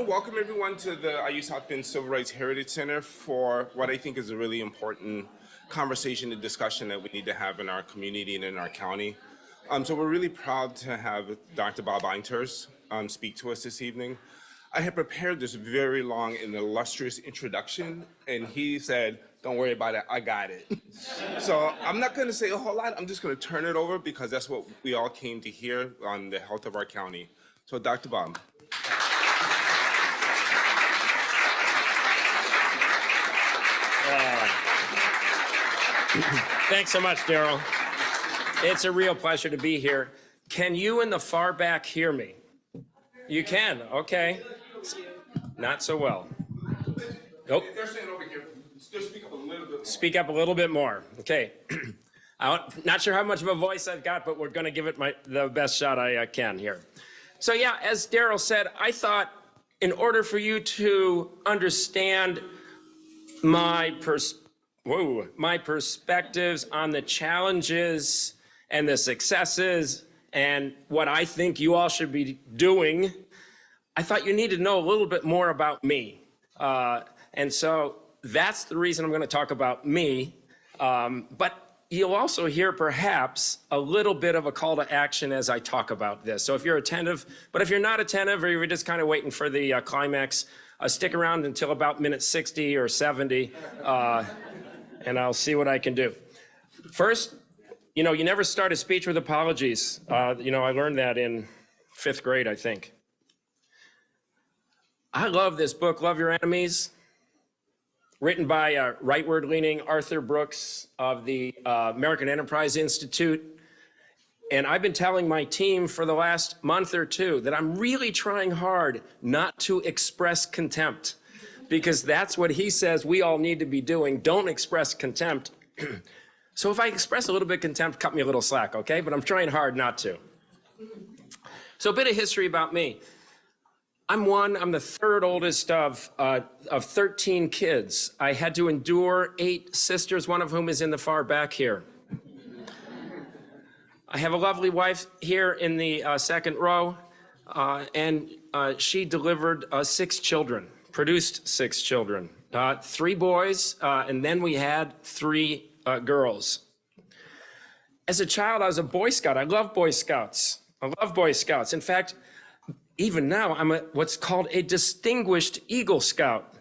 want to welcome everyone to the IU South Bend Civil Rights Heritage Center for what I think is a really important conversation and discussion that we need to have in our community and in our county. Um, so we're really proud to have Dr. Bob Einterz um, speak to us this evening. I had prepared this very long and illustrious introduction, and he said, don't worry about it, I got it. so I'm not gonna say a whole lot, I'm just gonna turn it over because that's what we all came to hear on the health of our county. So Dr. Bob. Thanks so much, Daryl. It's a real pleasure to be here. Can you in the far back hear me? You can, okay. Not so well. Nope. They're saying over here, just speak up a little bit. Speak up a little bit more. Okay. I'm not sure how much of a voice I've got, but we're going to give it my, the best shot I uh, can here. So yeah, as Daryl said, I thought in order for you to understand my pers whoa, my perspectives on the challenges and the successes and what I think you all should be doing, I thought you need to know a little bit more about me. Uh, and so that's the reason I'm going to talk about me. Um, but you'll also hear perhaps a little bit of a call to action as I talk about this. So if you're attentive, but if you're not attentive or you're just kind of waiting for the uh, climax, uh, stick around until about minute 60 or 70, uh, and I'll see what I can do. First, you know, you never start a speech with apologies. Uh, you know, I learned that in fifth grade, I think. I love this book, Love Your Enemies, written by uh, rightward-leaning Arthur Brooks of the uh, American Enterprise Institute. And I've been telling my team for the last month or two that I'm really trying hard not to express contempt because that's what he says we all need to be doing. Don't express contempt. so if I express a little bit of contempt, cut me a little slack, okay? But I'm trying hard not to. So a bit of history about me. I'm one, I'm the third oldest of, uh, of 13 kids. I had to endure eight sisters, one of whom is in the far back here. I have a lovely wife here in the uh, second row, uh, and uh, she delivered uh, six children, produced six children, uh, three boys, and then we had three girls. As a child, I was a Boy Scout. I love Boy Scouts. I love Boy Scouts. In fact, even now, I'm a, what's called a distinguished Eagle Scout.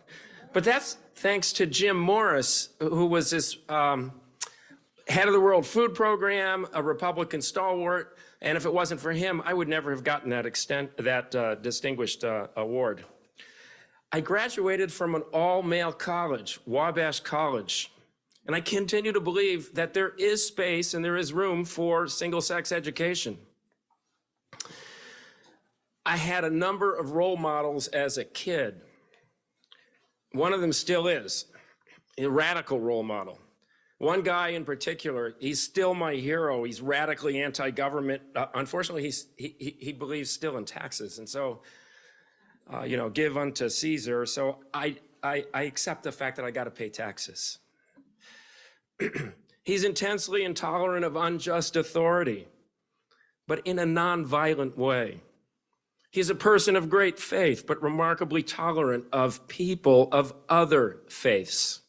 But that's thanks to Jim Morris, who was this um, head of the World Food Program, a Republican stalwart, and if it wasn't for him, I would never have gotten that extent, that uh, distinguished uh, award. I graduated from an all-male college, Wabash College, and I continue to believe that there is space and there is room for single-sex education. I had a number of role models as a kid. One of them still is a radical role model. One guy in particular, he's still my hero. He's radically anti-government. Uh, unfortunately, he's, he, he, believes still in taxes. And so, uh, you know, give unto Caesar. So I, I, I accept the fact that I got to pay taxes. he's intensely intolerant of unjust authority, but in a nonviolent way. He's a person of great faith, but remarkably tolerant of people of other faiths.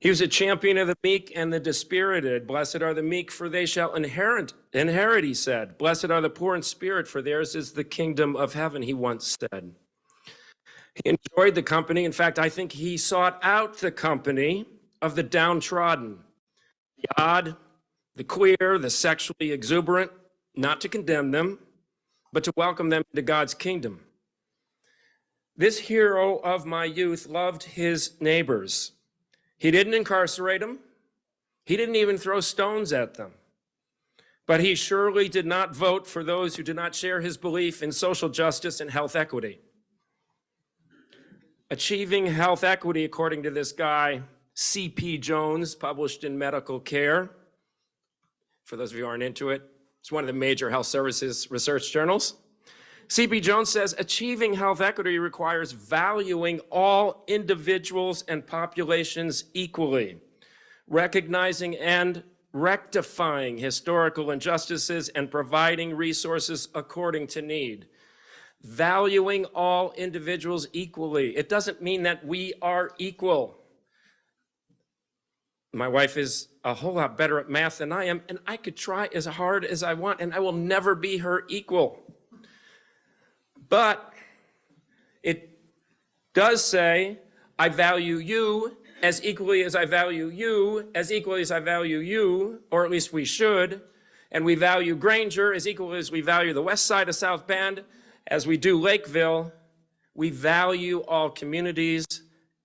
He was a champion of the meek and the dispirited. Blessed are the meek, for they shall inherit, inherit, he said. Blessed are the poor in spirit, for theirs is the kingdom of heaven, he once said. He enjoyed the company. In fact, I think he sought out the company of the downtrodden, the odd, the queer, the sexually exuberant, not to condemn them, but to welcome them to God's kingdom. This hero of my youth loved his neighbors. He didn't incarcerate them. He didn't even throw stones at them. But he surely did not vote for those who did not share his belief in social justice and health equity. Achieving health equity, according to this guy, C.P. Jones, published in Medical Care. For those of you who aren't into it, it's one of the major health services research journals. C.P. Jones says, achieving health equity requires valuing all individuals and populations equally, recognizing and rectifying historical injustices and providing resources according to need. valuing all individuals equally. It doesn't mean that we are equal. My wife is a whole lot better at math than I am, and I could try as hard as I want, and I will never be her equal. But it does say, I value you as equally as I value you, as equally as I value you, or at least we should, and we value Granger as equally as we value the west side of South Bend, as we do Lakeville, we value all communities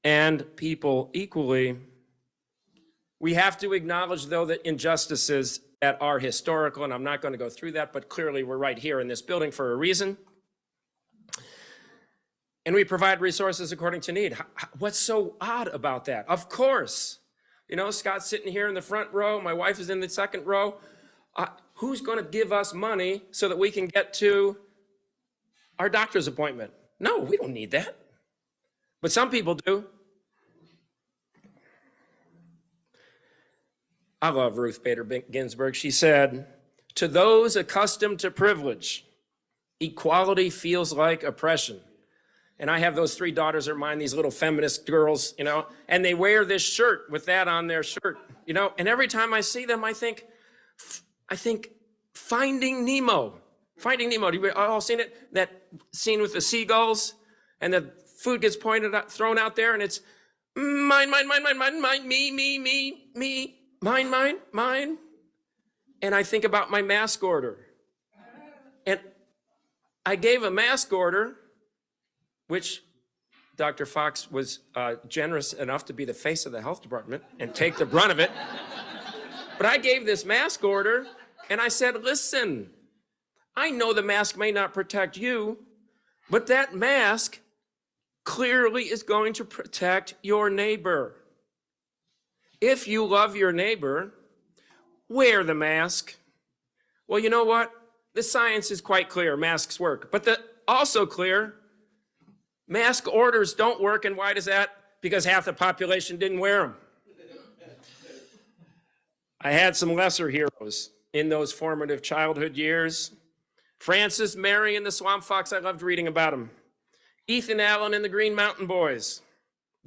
and people equally. We have to acknowledge, though, that injustices that are historical, and I'm not going to go through that, but clearly we're right here in this building for a reason. And we provide resources according to need. What's so odd about that? Of course. You know, Scott's sitting here in the front row, my wife is in the second row. Uh, who's going to give us money so that we can get to our doctor's appointment? No, we don't need that. But some people do. I love Ruth Bader Ginsburg. She said, To those accustomed to privilege, equality feels like oppression. And I have those three daughters of mine, these little feminist girls, you know, and they wear this shirt with that on their shirt, you know, and every time I see them, I think, I think, Finding Nemo. Finding Nemo. Do you all seen it? That scene with the seagulls and the food gets pointed out, thrown out there, and it's mine, mine, mine, mine, mine, mine, me, me, me, me, mine, mine, mine. And I think about my mask order. And I gave a mask order, which Dr. Fox was uh, generous enough to be the face of the health department and take the brunt of it. But I gave this mask order and I said, listen, I know the mask may not protect you, but that mask clearly is going to protect your neighbor. If you love your neighbor, wear the mask. Well, you know what? The science is quite clear, masks work. But the also clear, mask orders don't work, and why does that? Because half the population didn't wear them. I had some lesser heroes in those formative childhood years. Francis Marion and the Swamp Fox, I loved reading about him. Ethan Allen and the Green Mountain Boys.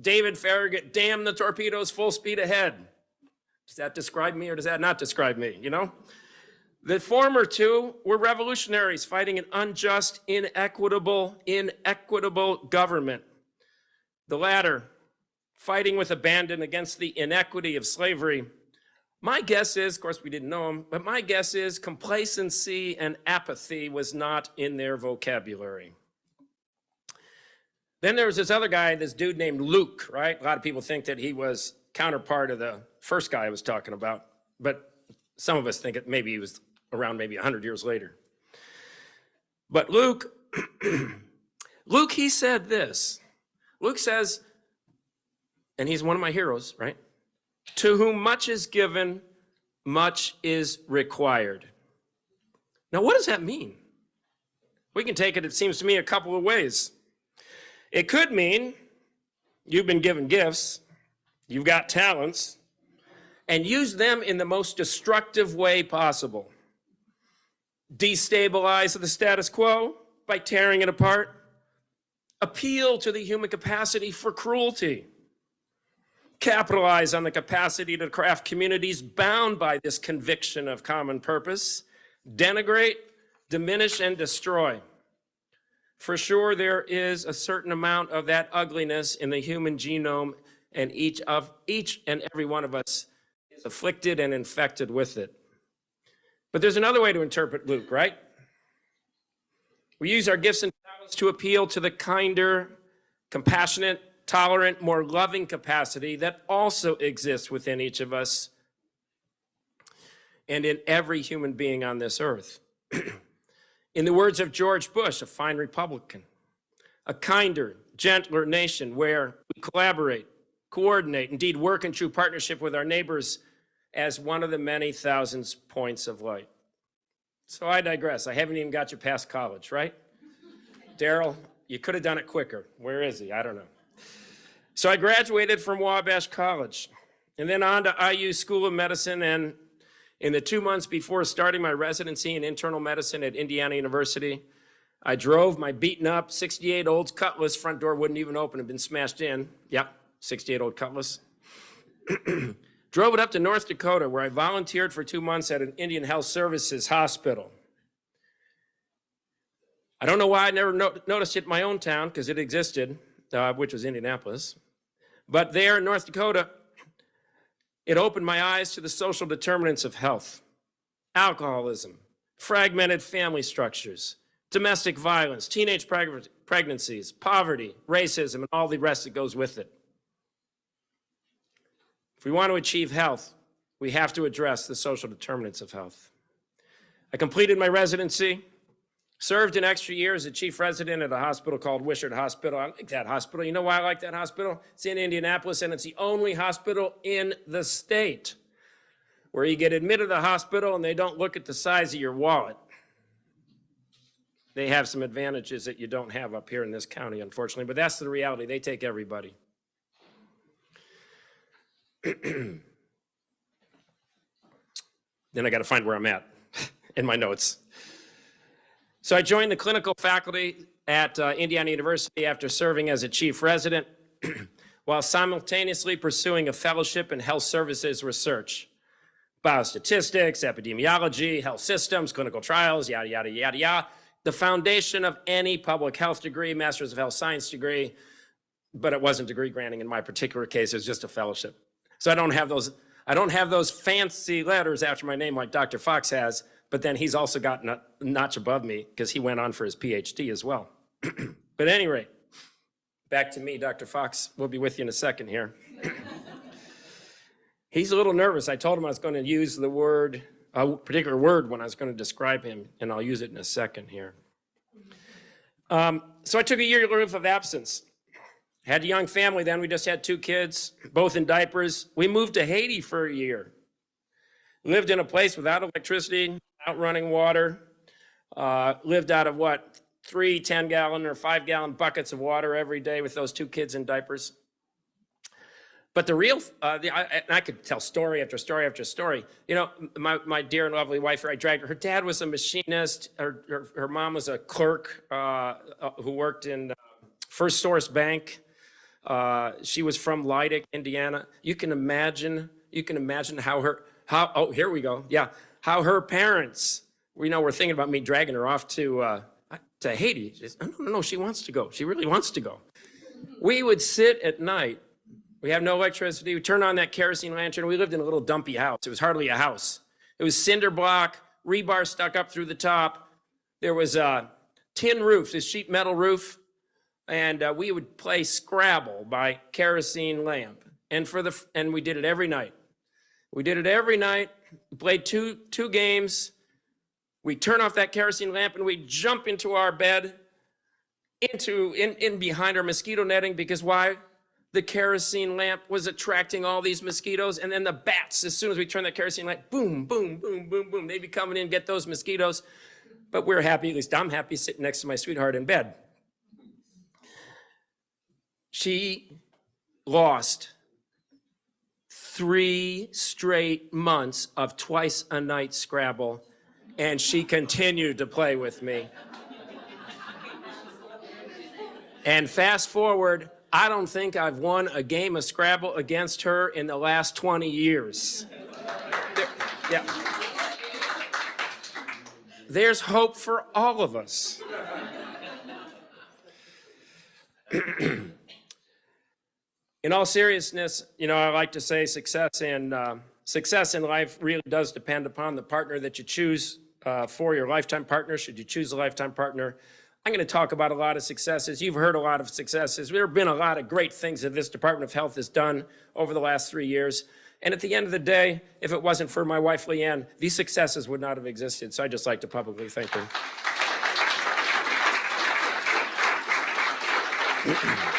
David Farragut, damn the torpedoes full speed ahead. Does that describe me or does that not describe me, you know? The former two were revolutionaries fighting an unjust, inequitable, inequitable government. The latter, fighting with abandon against the inequity of slavery my guess is, of course, we didn't know him, but my guess is complacency and apathy was not in their vocabulary. Then there was this other guy, this dude named Luke, right? A lot of people think that he was counterpart of the first guy I was talking about, but some of us think it maybe he was around maybe 100 years later. But Luke, Luke, he said this. Luke says, and he's one of my heroes, right? To whom much is given, much is required. Now, what does that mean? We can take it, it seems to me, a couple of ways. It could mean you've been given gifts, you've got talents, and use them in the most destructive way possible. Destabilize the status quo by tearing it apart. Appeal to the human capacity for cruelty capitalize on the capacity to craft communities bound by this conviction of common purpose, denigrate, diminish, and destroy. For sure, there is a certain amount of that ugliness in the human genome, and each of each and every one of us is afflicted and infected with it. But there's another way to interpret Luke, right? We use our gifts and talents to appeal to the kinder, compassionate, tolerant, more loving capacity that also exists within each of us and in every human being on this earth. in the words of George Bush, a fine Republican, a kinder, gentler nation where we collaborate, coordinate, indeed work in true partnership with our neighbors as one of the many thousands points of light. So I digress. I haven't even got you past college, right? Daryl, you could have done it quicker. Where is he? I don't know. So I graduated from Wabash College and then on to IU School of Medicine. And in the two months before starting my residency in internal medicine at Indiana University, I drove my beaten up 68 old Cutlass, front door wouldn't even open, had been smashed in. Yep, 68 old Cutlass. drove it up to North Dakota where I volunteered for two months at an Indian Health Services hospital. I don't know why I never no noticed it in my own town because it existed, uh, which was Indianapolis. But there in North Dakota, it opened my eyes to the social determinants of health, alcoholism, fragmented family structures, domestic violence, teenage preg pregnancies, poverty, racism, and all the rest that goes with it. If we want to achieve health, we have to address the social determinants of health. I completed my residency, served an extra year as a chief resident at a hospital called Wishard Hospital. I like that hospital. You know why I like that hospital? It's in Indianapolis, and it's the only hospital in the state where you get admitted to the hospital and they don't look at the size of your wallet. They have some advantages that you don't have up here in this county, unfortunately, but that's the reality. They take everybody. then I got to find where I'm at in my notes. So I joined the clinical faculty at uh, Indiana University after serving as a chief resident while simultaneously pursuing a fellowship in health services research. Biostatistics, epidemiology, health systems, clinical trials, yada, yada, yada, yada. The foundation of any public health degree, master's of health science degree, but it wasn't degree granting in my particular case, it was just a fellowship. So I don't have those, I don't have those fancy letters after my name like Dr. Fox has, but then he's also got a notch above me because he went on for his PhD as well. but anyway, back to me, Dr. Fox. We'll be with you in a second here. he's a little nervous. I told him I was going to use the word, a particular word when I was going to describe him, and I'll use it in a second here. Um, so I took a year of absence. Had a young family then. We just had two kids, both in diapers. We moved to Haiti for a year. Lived in a place without electricity, without running water, uh, lived out of what, three 10 gallon or five gallon buckets of water every day with those two kids in diapers. But the real, uh, the, I, and I could tell story after story after story. You know, my, my dear and lovely wife, I dragged her. Her dad was a machinist. Her, her, her mom was a clerk uh, uh, who worked in uh, First Source Bank. Uh, she was from Lydick, Indiana. You can imagine, you can imagine how her, how, oh, here we go. Yeah, how her parents, we know, we're thinking about me dragging her off to, uh, to Haiti. Says, no, no, no, she wants to go. She really wants to go. We would sit at night. We have no electricity. We turn on that kerosene lantern. We lived in a little dumpy house. It was hardly a house. It was cinder block, rebar stuck up through the top. There was a tin roof, this sheet metal roof, and uh, we would play Scrabble by kerosene lamp. And for the and we did it every night. We did it every night. We played two, two games. We turn off that kerosene lamp and we jump into our bed, into in, in behind our mosquito netting because why? The kerosene lamp was attracting all these mosquitoes and then the bats, as soon as we turn that kerosene lamp, boom, boom, boom, boom, boom, they'd be coming in, and get those mosquitoes. But we're happy, at least I'm happy sitting next to my sweetheart in bed. She lost three straight months of twice a night Scrabble, and she continued to play with me. And fast forward, I don't think I've won a game of Scrabble against her in the last 20 years. There, yeah. There's hope for all of us. in all seriousness, you know, I like to say success in, uh, success in life really does depend upon the partner that you choose uh, for your lifetime partner, should you choose a lifetime partner. I'm going to talk about a lot of successes. You've heard a lot of successes. There have been a lot of great things that this Department of Health has done over the last three years. And at the end of the day, if it wasn't for my wife, Leanne, these successes would not have existed. So I'd just like to publicly thank her.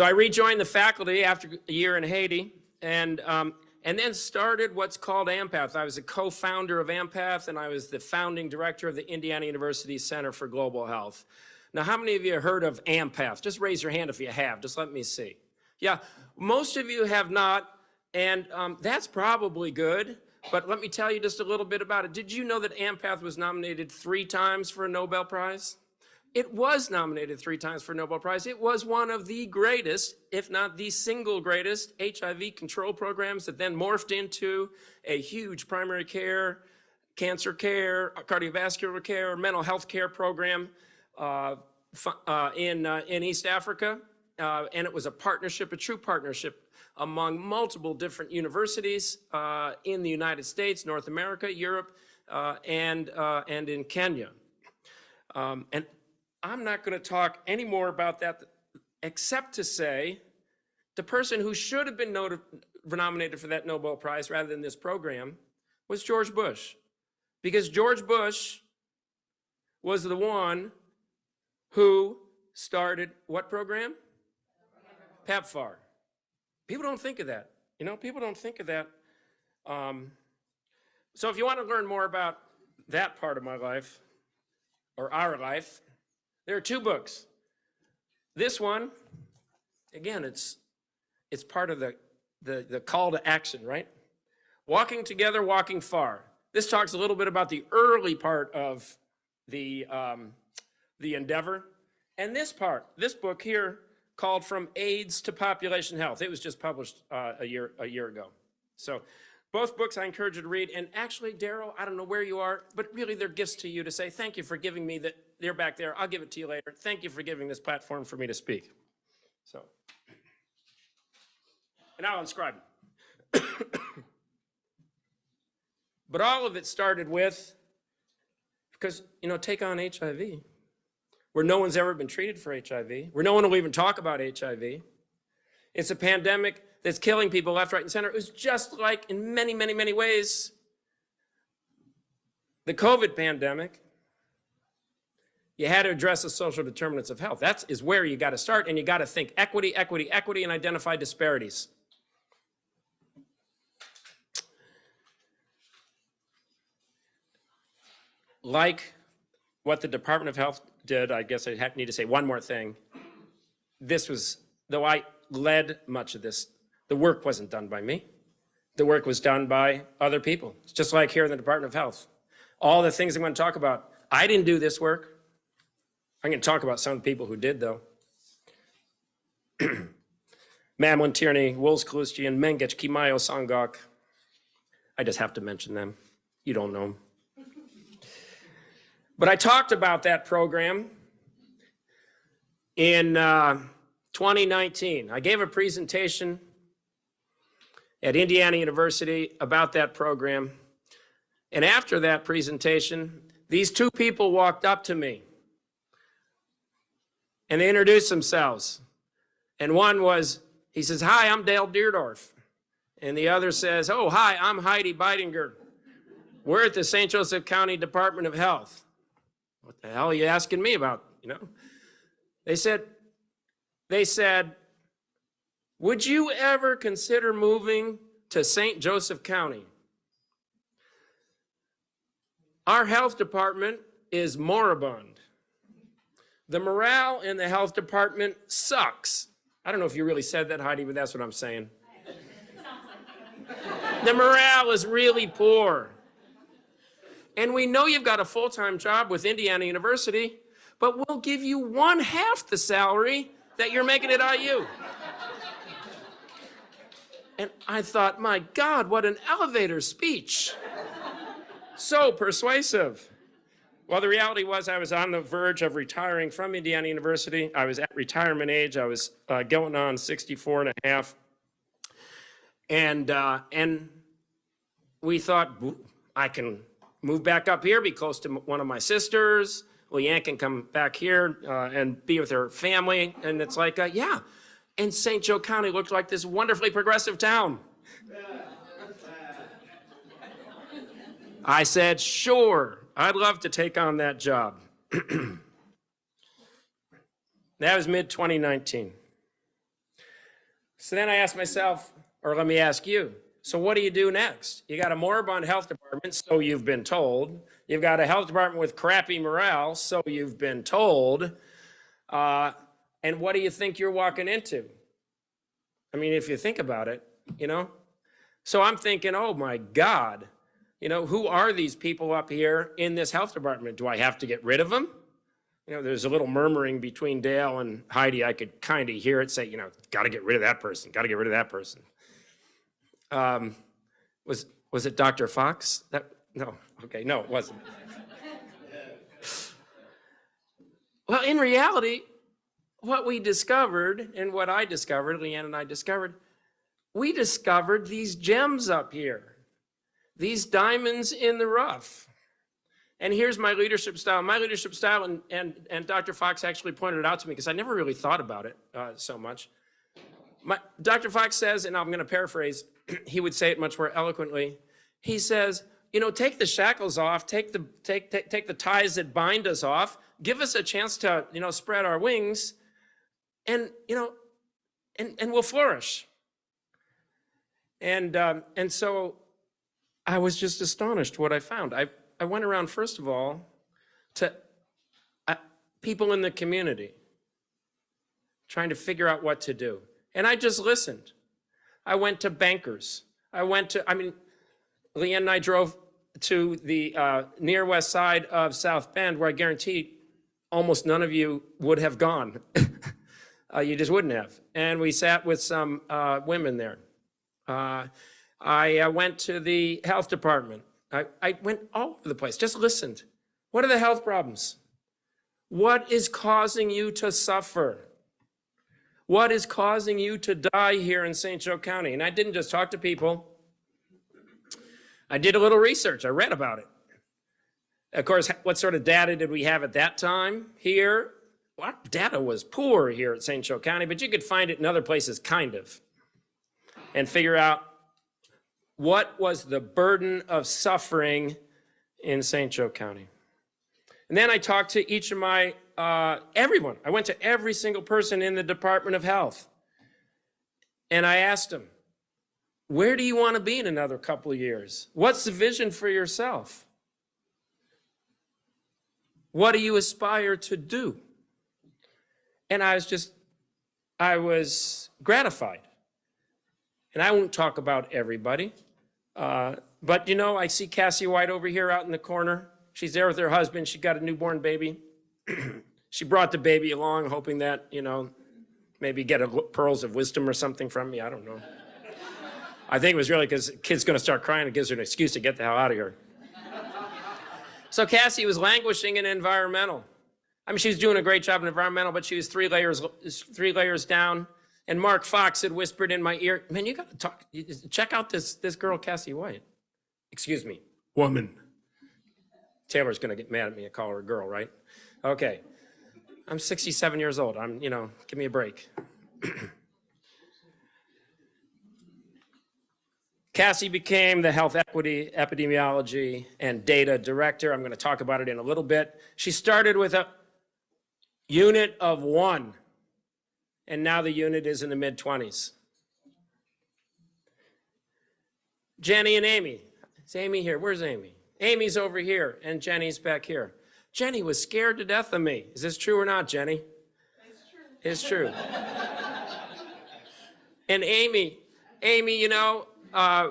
So I rejoined the faculty after a year in Haiti and, um, and then started what's called AMPATH. I was a co-founder of AMPATH and I was the founding director of the Indiana University Center for Global Health. Now, how many of you have heard of AMPATH? Just raise your hand if you have, just let me see. Yeah, most of you have not, and um, that's probably good. but let me tell you just a little bit about it. Did you know that AMPATH was nominated three times for a Nobel Prize? It was nominated three times for Nobel Prize. It was one of the greatest, if not the single greatest, HIV control programs that then morphed into a huge primary care, cancer care, cardiovascular care, mental health care program uh, uh, in, uh, in East Africa. Uh, and it was a partnership, a true partnership among multiple different universities uh, in the United States, North America, Europe, uh, and, and in Kenya. Um, and I'm not going to talk any more about that except to say the person who should have been nominated for that Nobel Prize rather than this program was George Bush. Because George Bush was the one who started what program? PEPFAR. People don't think of that. You know, people don't think of that. Um, so if you want to learn more about that part of my life, or our life, there are two books. This one, again, it's it's part of the, the, the call to action, right? Walking together, walking far. This talks a little bit about the early part of the, um, the endeavor. And this part, this book here, called From AIDS to Population Health. It was just published uh, a, year, a year ago. So both books I encourage you to read. And actually, Daryl, I don't know where you are, but really they're gifts to you to say, thank you for giving me that. They're back there. I'll give it to you later. Thank you for giving this platform for me to speak. So, and I'll inscribe but all of it started with, because, you know, take on HIV, where no one's ever been treated for HIV, where no one will even talk about HIV. It's a pandemic that's killing people left, right, and center. It was just like, in many, many, many ways, the COVID pandemic. You had to address the social determinants of health. That is where you got to start, and you got to think equity, equity, equity, and identify disparities. Like what the Department of Health did, I guess I need to say one more thing. This was, though I led much of this, the work wasn't done by me. The work was done by other people. It's just like here in the Department of Health. All the things I'm going to talk about, I didn't do this work. I'm going to talk about some people who did, though. Mamlin, Tierney, Wools, Kaloustian, Mengich, Kimaiyo, Sangok. I just have to mention them. You don't know them. But I talked about that program in uh, 2019. I gave a presentation at Indiana University about that program. And after that presentation, these two people walked up to me and they introduced themselves. And one was, he says, Hi, I'm Dale Deerdorf. And the other says, Oh, hi, I'm Heidi Beidinger. We're at the St. Joseph County Department of Health. What the hell are you asking me about? You know? They said, they said, would you ever consider moving to St. Joseph County? Our health department is moribund. The morale in the health department sucks. I don't know if you really said that, Heidi, but that's what I'm saying. The morale is really poor. And we know you've got a full-time job with Indiana University, but we'll give you one half the salary that you're making at IU. And I thought, my God, what an elevator speech. So persuasive. Well, the reality was I was on the verge of retiring from Indiana University. I was at retirement age. I was uh, going on 64 and a half. And, uh, and we thought, I can move back up here, be close to one of my sisters. Leanne can come back here uh, and be with her family. And it's like, uh, yeah. And St. Joe County looked like this wonderfully progressive town. I said, sure, I'd love to take on that job. that was mid 2019. So then I asked myself, or let me ask you, so what do you do next? You got a moribund health department, so you've been told. You've got a health department with crappy morale, so you've been told. Uh, and what do you think you're walking into? I mean, if you think about it, you know? So I'm thinking, oh my God, you know, who are these people up here in this health department? Do I have to get rid of them? You know, there's a little murmuring between Dale and Heidi. I could kind of hear it say, you know, got to get rid of that person, got to get rid of that person. Um, was, was it Dr. Fox? That, no, okay, no, it wasn't. well, in reality, what we discovered and what I discovered, Leanne and I discovered, we discovered these gems up here, these diamonds in the rough. And here's my leadership style. My leadership style, and, and, and Dr. Fox actually pointed it out to me because I never really thought about it uh, so much. My, Dr. Fox says, and I'm going to paraphrase, he would say it much more eloquently. He says, you know, take the shackles off, take the, take, take, take the ties that bind us off, give us a chance to, you know, spread our wings, and, you know, and, and we'll flourish. And, um, and so I was just astonished what I found. I, I went around, first of all, to uh, people in the community, trying to figure out what to do. And I just listened. I went to bankers. I went to, I mean, Leanne and I drove to the uh, near west side of South Bend, where I guarantee almost none of you would have gone. uh, you just wouldn't have. And we sat with some uh, women there. Uh, I uh, went to the health department. I, I went all over the place, just listened. What are the health problems? What is causing you to suffer? What is causing you to die here in St. Joe County? And I didn't just talk to people. I did a little research. I read about it. Of course, what sort of data did we have at that time here? Well, data was poor here at St. Joe County, but you could find it in other places, kind of, and figure out what was the burden of suffering in St. Joe County. And then I talked to each of my, uh, everyone. I went to every single person in the Department of Health. And I asked them, where do you want to be in another couple of years? What's the vision for yourself? What do you aspire to do? And I was just, I was gratified. And I won't talk about everybody. Uh, but you know, I see Cassie White over here out in the corner. She's there with her husband. She got a newborn baby. she brought the baby along, hoping that, you know, maybe get a pearls of wisdom or something from me. I don't know. I think it was really because the kid's going to start crying. It gives her an excuse to get the hell out of here. so Cassie was languishing in environmental. I mean, she was doing a great job in environmental, but she was three layers, three layers down. And Mark Fox had whispered in my ear, man, you got to talk, check out this, this girl, Cassie White. Excuse me, woman. Taylor's going to get mad at me. I call her a girl, right? Okay. I'm 67 years old. I'm, you know, give me a break. Cassie became the health equity, epidemiology, and data director. I'm going to talk about it in a little bit. She started with a unit of one and now the unit is in the mid 20s. Jenny and Amy. Is Amy here? Where's Amy? Amy's over here, and Jenny's back here. Jenny was scared to death of me. Is this true or not, Jenny? It's true. It's true. and Amy, Amy, you know, uh,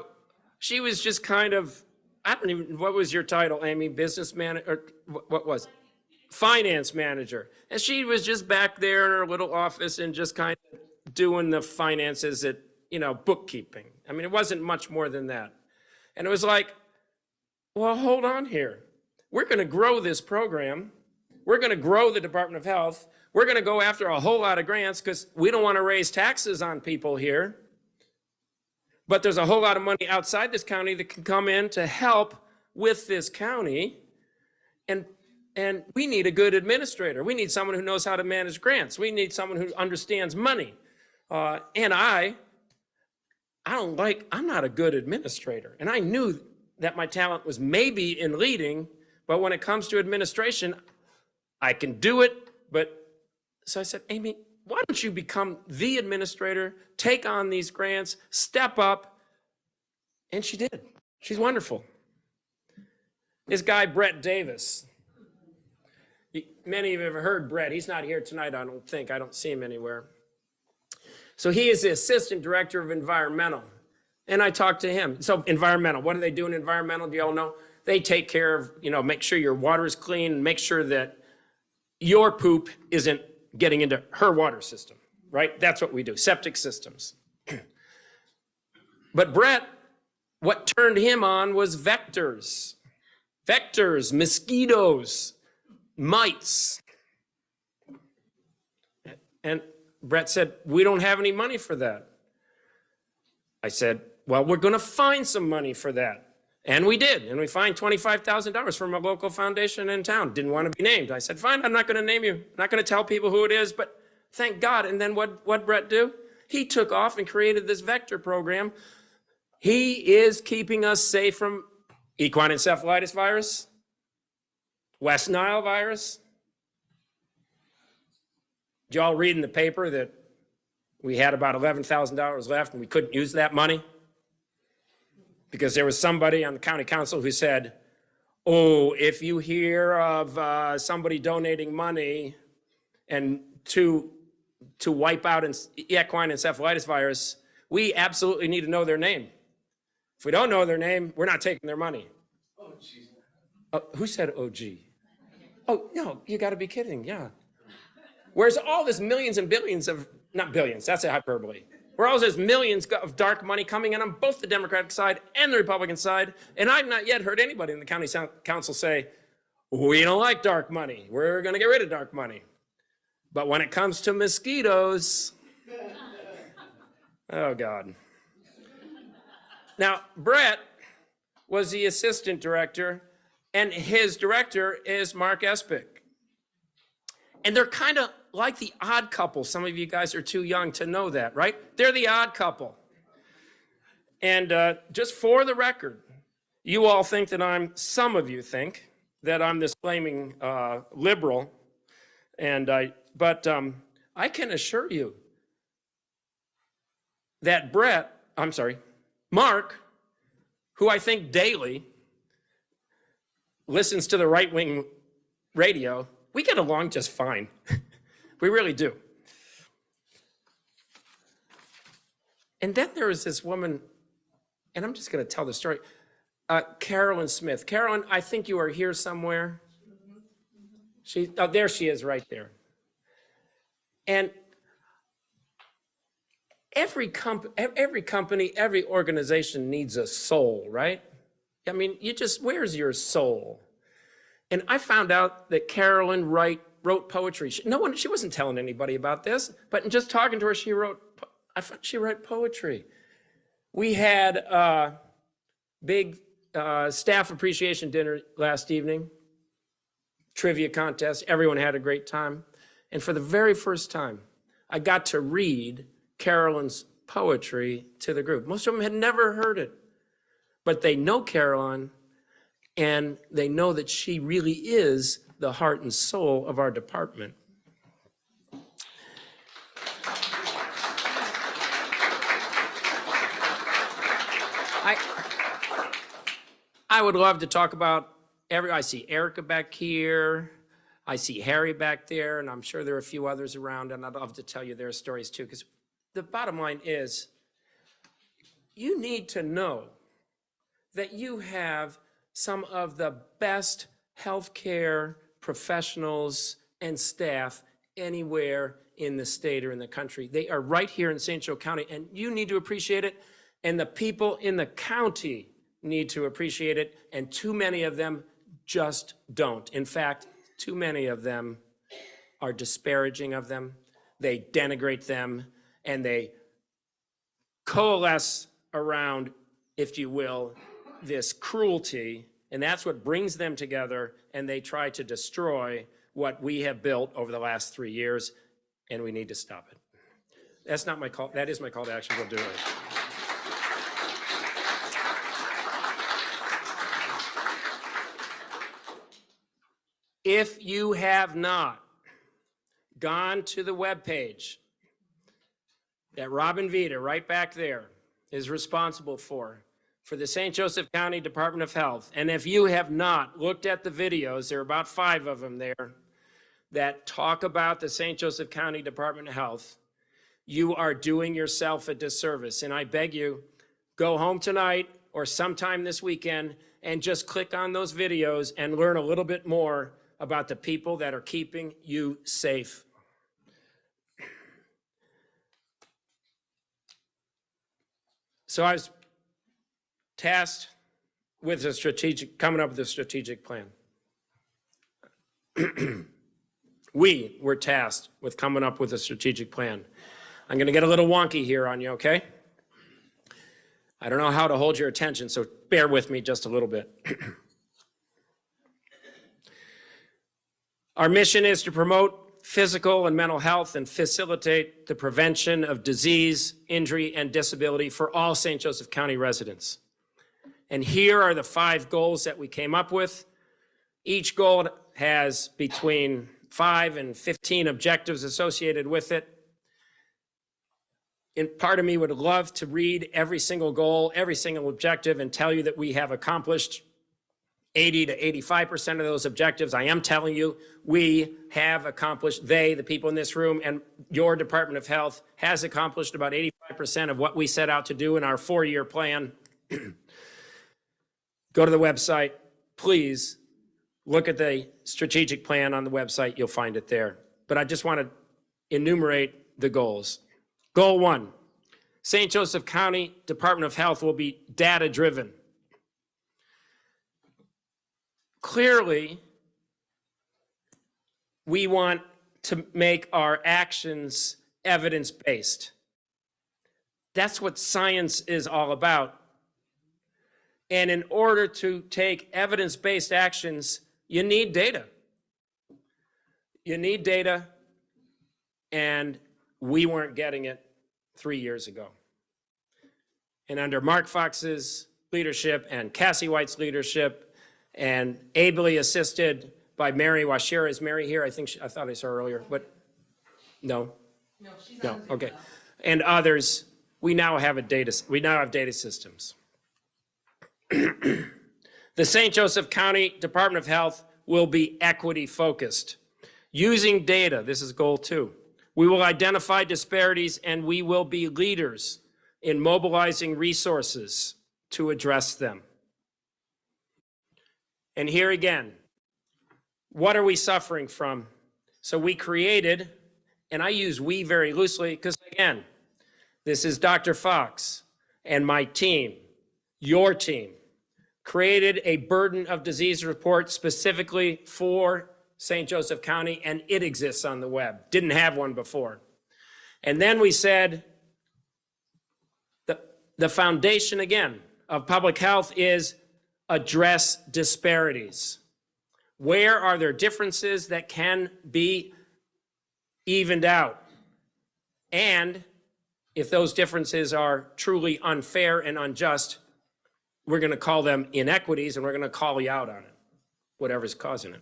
she was just kind of, I don't even, what was your title, Amy? Business manager, or what was it? Finance manager. And she was just back there in her little office and just kind of doing the finances at, you know, bookkeeping. I mean, it wasn't much more than that. And it was like, well, hold on here. We're going to grow this program. We're going to grow the Department of Health. We're going to go after a whole lot of grants because we don't want to raise taxes on people here. But there's a whole lot of money outside this county that can come in to help with this county. And and we need a good administrator. We need someone who knows how to manage grants. We need someone who understands money. Uh, and I, I don't like, I'm not a good administrator. And I knew that my talent was maybe in leading, but when it comes to administration, I can do it. But so I said, Amy, why don't you become the administrator, take on these grants, step up? And she did. She's wonderful. This guy, Brett Davis, Many of you have heard Brett. He's not here tonight, I don't think. I don't see him anywhere. So he is the assistant director of environmental. And I talked to him. So environmental, what do they do in environmental? Do y'all know? They take care of, you know, make sure your water is clean, make sure that your poop isn't getting into her water system, right? That's what we do, septic systems. but Brett, what turned him on was vectors. Vectors, mosquitoes, mites. And Brett said, we don't have any money for that. I said, well, we're going to find some money for that. And we did. And we find $25,000 from a local foundation in town. Didn't want to be named. I said, fine, I'm not going to name you. I'm not going to tell people who it is, but thank God. And then what what Brett do? He took off and created this vector program. He is keeping us safe from equine encephalitis virus, West Nile virus. Did y'all read in the paper that we had about $11,000 left and we couldn't use that money? Because there was somebody on the county council who said, oh, if you hear of uh, somebody donating money and to, to wipe out equine encephalitis virus, we absolutely need to know their name. If we don't know their name, we're not taking their money. Oh, who said OG? Oh, no, you got to be kidding, yeah. Where's all this millions and billions of, not billions, that's a hyperbole. Where all this millions of dark money coming in on both the Democratic side and the Republican side, and I've not yet heard anybody in the county council say, we don't like dark money, we're gonna get rid of dark money. But when it comes to mosquitoes, oh God. Now, Brett was the assistant director, and his director is Mark Espick. And they're kind of like the odd couple. Some of you guys are too young to know that, right? They're the odd couple. And uh, just for the record, you all think that I'm, some of you think that I'm this flaming uh, liberal. And I, but um, I can assure you that Brett, I'm sorry, Mark, who I think daily listens to the right wing radio, we get along just fine. we really do. And then there was this woman, and I'm just going to tell the story. Uh, Carolyn Smith. Carolyn, I think you are here somewhere. She, oh, there she is, right there. And every comp, every company, every organization needs a soul, right? I mean, you just, where's your soul? And I found out that Carolyn Wright wrote poetry. She, no one, she wasn't telling anybody about this, but in just talking to her, she wrote, I found she wrote poetry. We had a big uh, staff appreciation dinner last evening, trivia contest. Everyone had a great time. And for the very first time, I got to read Carolyn's poetry to the group. Most of them had never heard it, but they know Carolyn and they know that she really is the heart and soul of our department. I, I would love to talk about every, I see Erica back here, I see Harry back there, and I'm sure there are a few others around, and I'd love to tell you their stories too, because the bottom line is, you need to know that you have some of the best healthcare professionals and staff anywhere in the state or in the country. They are right here in St. Joe County, and you need to appreciate it, and the people in the county need to appreciate it, and too many of them just don't. In fact, too many of them are disparaging of them, they denigrate them, and they coalesce around, if you will, this cruelty, and that's what brings them together, and they try to destroy what we have built over the last three years, and we need to stop it. That's not my call, that is my call to action, we'll do it. If you have not gone to the webpage that Robin Vita, right back there, is responsible for, for the St. Joseph County Department of Health. And if you have not looked at the videos, there are about five of them there, that talk about the St. Joseph County Department of Health, you are doing yourself a disservice. And I beg you, go home tonight or sometime this weekend and just click on those videos and learn a little bit more about the people that are keeping you safe. So I was tasked with a strategic, coming up with a strategic plan. we were tasked with coming up with a strategic plan. I'm going to get a little wonky here on you, okay? I don't know how to hold your attention, so bear with me just a little bit. Our mission is to promote physical and mental health and facilitate the prevention of disease, injury, and disability for all St. Joseph County residents. And here are the five goals that we came up with. Each goal has between five and 15 objectives associated with it. And part of me would love to read every single goal, every single objective, and tell you that we have accomplished 80 to 85% of those objectives. I am telling you, we have accomplished, they, the people in this room, and your Department of Health has accomplished about 85% of what we set out to do in our four-year plan. Go to the website, please look at the strategic plan on the website, you'll find it there. But I just want to enumerate the goals. Goal one, St. Joseph County Department of Health will be data-driven. Clearly, we want to make our actions evidence-based. That's what science is all about. And in order to take evidence-based actions, you need data. You need data, and we weren't getting it three years ago. And under Mark Fox's leadership and Cassie White's leadership, and ably assisted by Mary Washira. Is Mary here? I think, she, I thought I saw her earlier, but no? No, she's No, okay. And others, we now have a data, we now have data systems. The St. Joseph County Department of Health will be equity focused. Using data, this is goal two, we will identify disparities and we will be leaders in mobilizing resources to address them. And here again, what are we suffering from? So we created, and I use we very loosely because again, this is Dr. Fox and my team, your team, created a burden of disease report specifically for St. Joseph County, and it exists on the web. Didn't have one before. And then we said, the, the foundation again of public health is address disparities. Where are there differences that can be evened out? And if those differences are truly unfair and unjust, we're going to call them inequities and we're going to call you out on it, whatever's causing it.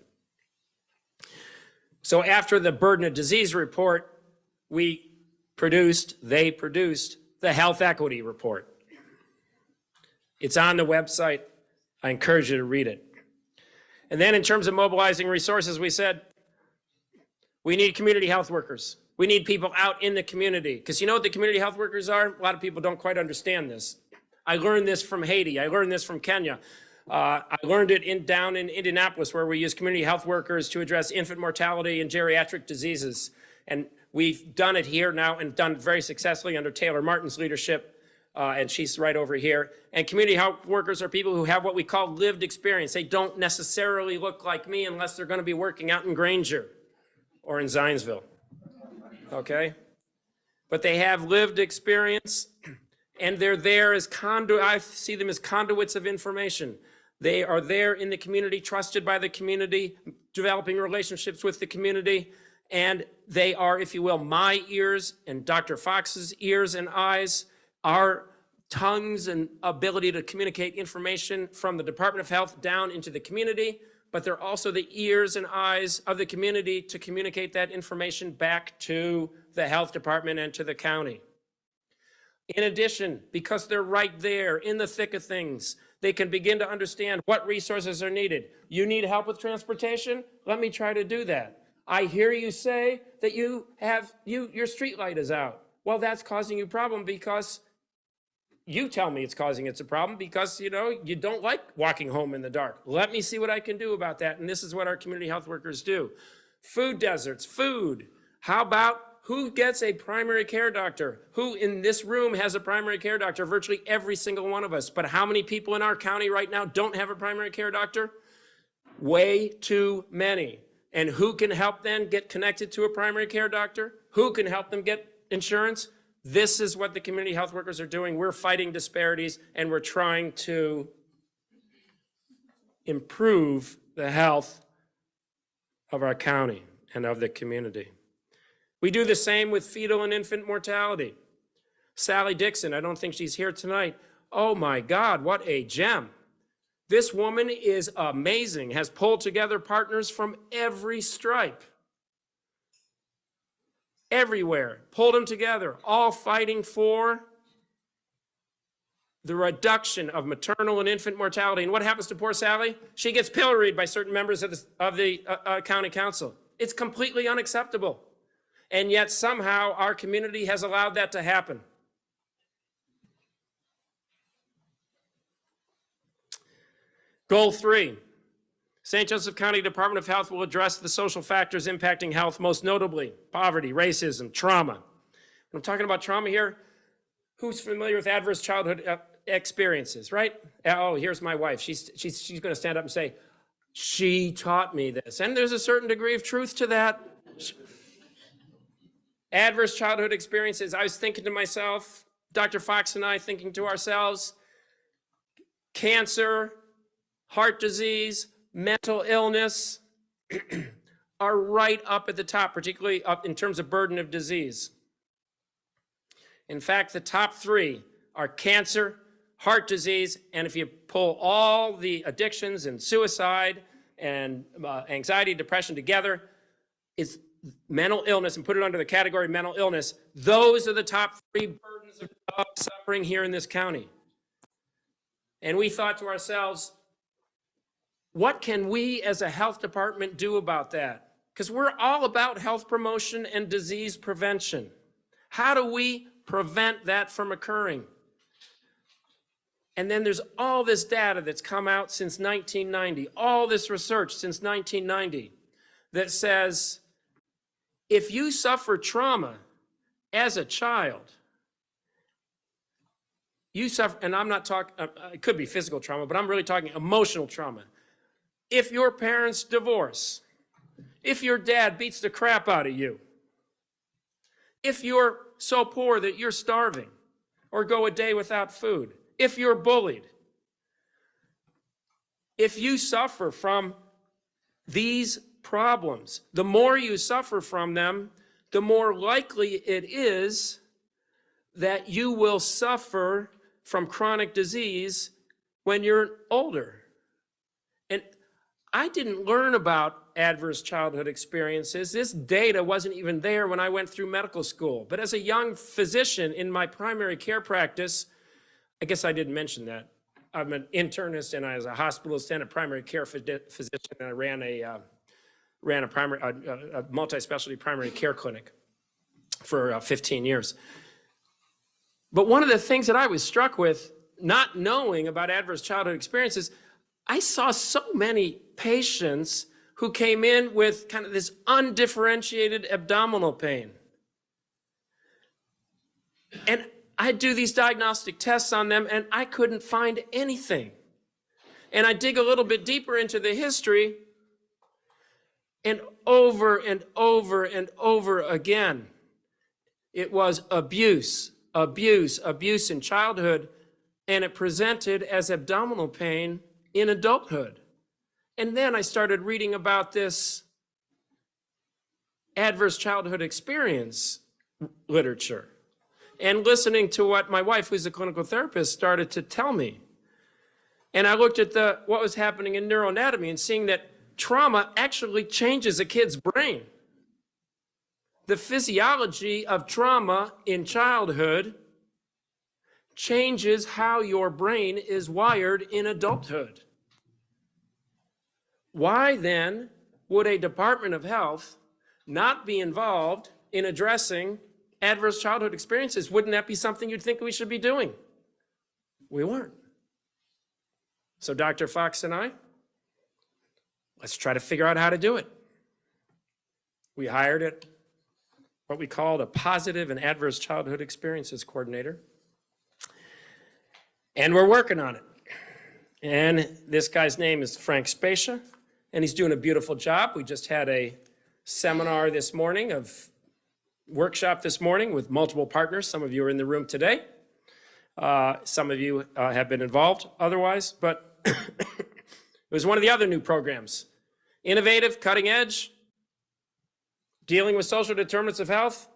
So after the burden of disease report, we produced, they produced the health equity report. It's on the website. I encourage you to read it. And then in terms of mobilizing resources, we said, we need community health workers. We need people out in the community. Because you know what the community health workers are? A lot of people don't quite understand this. I learned this from Haiti. I learned this from Kenya. Uh, I learned it in, down in Indianapolis where we use community health workers to address infant mortality and geriatric diseases. And we've done it here now and done very successfully under Taylor Martin's leadership. Uh, and she's right over here. And community health workers are people who have what we call lived experience. They don't necessarily look like me unless they're going to be working out in Granger or in Zionsville. Okay? But they have lived experience and they're there as conduit. I see them as conduits of information. They are there in the community, trusted by the community, developing relationships with the community, and they are, if you will, my ears and Dr. Fox's ears and eyes, our tongues and ability to communicate information from the Department of Health down into the community, but they're also the ears and eyes of the community to communicate that information back to the health department and to the county. In addition, because they're right there in the thick of things, they can begin to understand what resources are needed. You need help with transportation? Let me try to do that. I hear you say that you have, you, your street light is out. Well, that's causing you problem because you tell me it's causing it's a problem because, you know, you don't like walking home in the dark. Let me see what I can do about that. And this is what our community health workers do. Food deserts, food. How about who gets a primary care doctor? Who in this room has a primary care doctor? Virtually every single one of us. But how many people in our county right now don't have a primary care doctor? Way too many. And who can help them get connected to a primary care doctor? Who can help them get insurance? This is what the community health workers are doing. We're fighting disparities and we're trying to improve the health of our county and of the community. We do the same with fetal and infant mortality. Sally Dixon, I don't think she's here tonight. Oh my God, what a gem. This woman is amazing, has pulled together partners from every stripe. Everywhere, pulled them together, all fighting for the reduction of maternal and infant mortality. And what happens to poor Sally? She gets pilloried by certain members of the, of the uh, uh, county council. It's completely unacceptable. And yet somehow our community has allowed that to happen. Goal three, St. Joseph County Department of Health will address the social factors impacting health, most notably poverty, racism, trauma. I'm talking about trauma here, who's familiar with adverse childhood uh, experiences, right? Oh, here's my wife. She's, she's, she's going to stand up and say, she taught me this. And there's a certain degree of truth to that. Adverse childhood experiences, I was thinking to myself, Dr. Fox and I thinking to ourselves, cancer, heart disease, mental illness are right up at the top, particularly up in terms of burden of disease. In fact, the top three are cancer, heart disease, and if you pull all the addictions and suicide and uh, anxiety, depression together, it's mental illness and put it under the category mental illness. Those are the top three burdens of suffering here in this county. And we thought to ourselves, what can we as a health department do about that? Because we're all about health promotion and disease prevention. How do we prevent that from occurring? And then there's all this data that's come out since 1990, all this research since 1990 that says if you suffer trauma as a child, you suffer, and I'm not talking, uh, uh, it could be physical trauma, but I'm really talking emotional trauma. If your parents divorce, if your dad beats the crap out of you, if you're so poor that you're starving or go a day without food, if you're bullied, if you suffer from these problems, the more you suffer from them, the more likely it is that you will suffer from chronic disease when you're older. And I didn't learn about adverse childhood experiences. This data wasn't even there when I went through medical school. But as a young physician in my primary care practice, I guess I didn't mention that. I'm an internist and I was a hospitalist and a primary care physician and I ran a, uh, ran a, primary, a, a multi-specialty primary care clinic for uh, 15 years. But one of the things that I was struck with, not knowing about adverse childhood experiences, I saw so many patients who came in with kind of this undifferentiated abdominal pain. And I'd do these diagnostic tests on them and I couldn't find anything. And I dig a little bit deeper into the history and over and over and over again, it was abuse, abuse, abuse in childhood, and it presented as abdominal pain in adulthood. And then I started reading about this adverse childhood experience literature and listening to what my wife, who's a clinical therapist, started to tell me. And I looked at the, what was happening in neuroanatomy and seeing that trauma actually changes a kid's brain. The physiology of trauma in childhood changes how your brain is wired in adulthood. Why then would a Department of Health not be involved in addressing adverse childhood experiences? Wouldn't that be something you'd think we should be doing? We weren't. So Dr. Fox and I, let's try to figure out how to do it. We hired it, what we called a positive and adverse childhood experiences coordinator. And we're working on it. And this guy's name is Frank Spacia, and he's doing a beautiful job. We just had a seminar this morning of workshop this morning with multiple partners. Some of you are in the room today. Uh, some of you uh, have been involved otherwise, but it was one of the other new programs. Innovative, cutting edge, dealing with social determinants of health.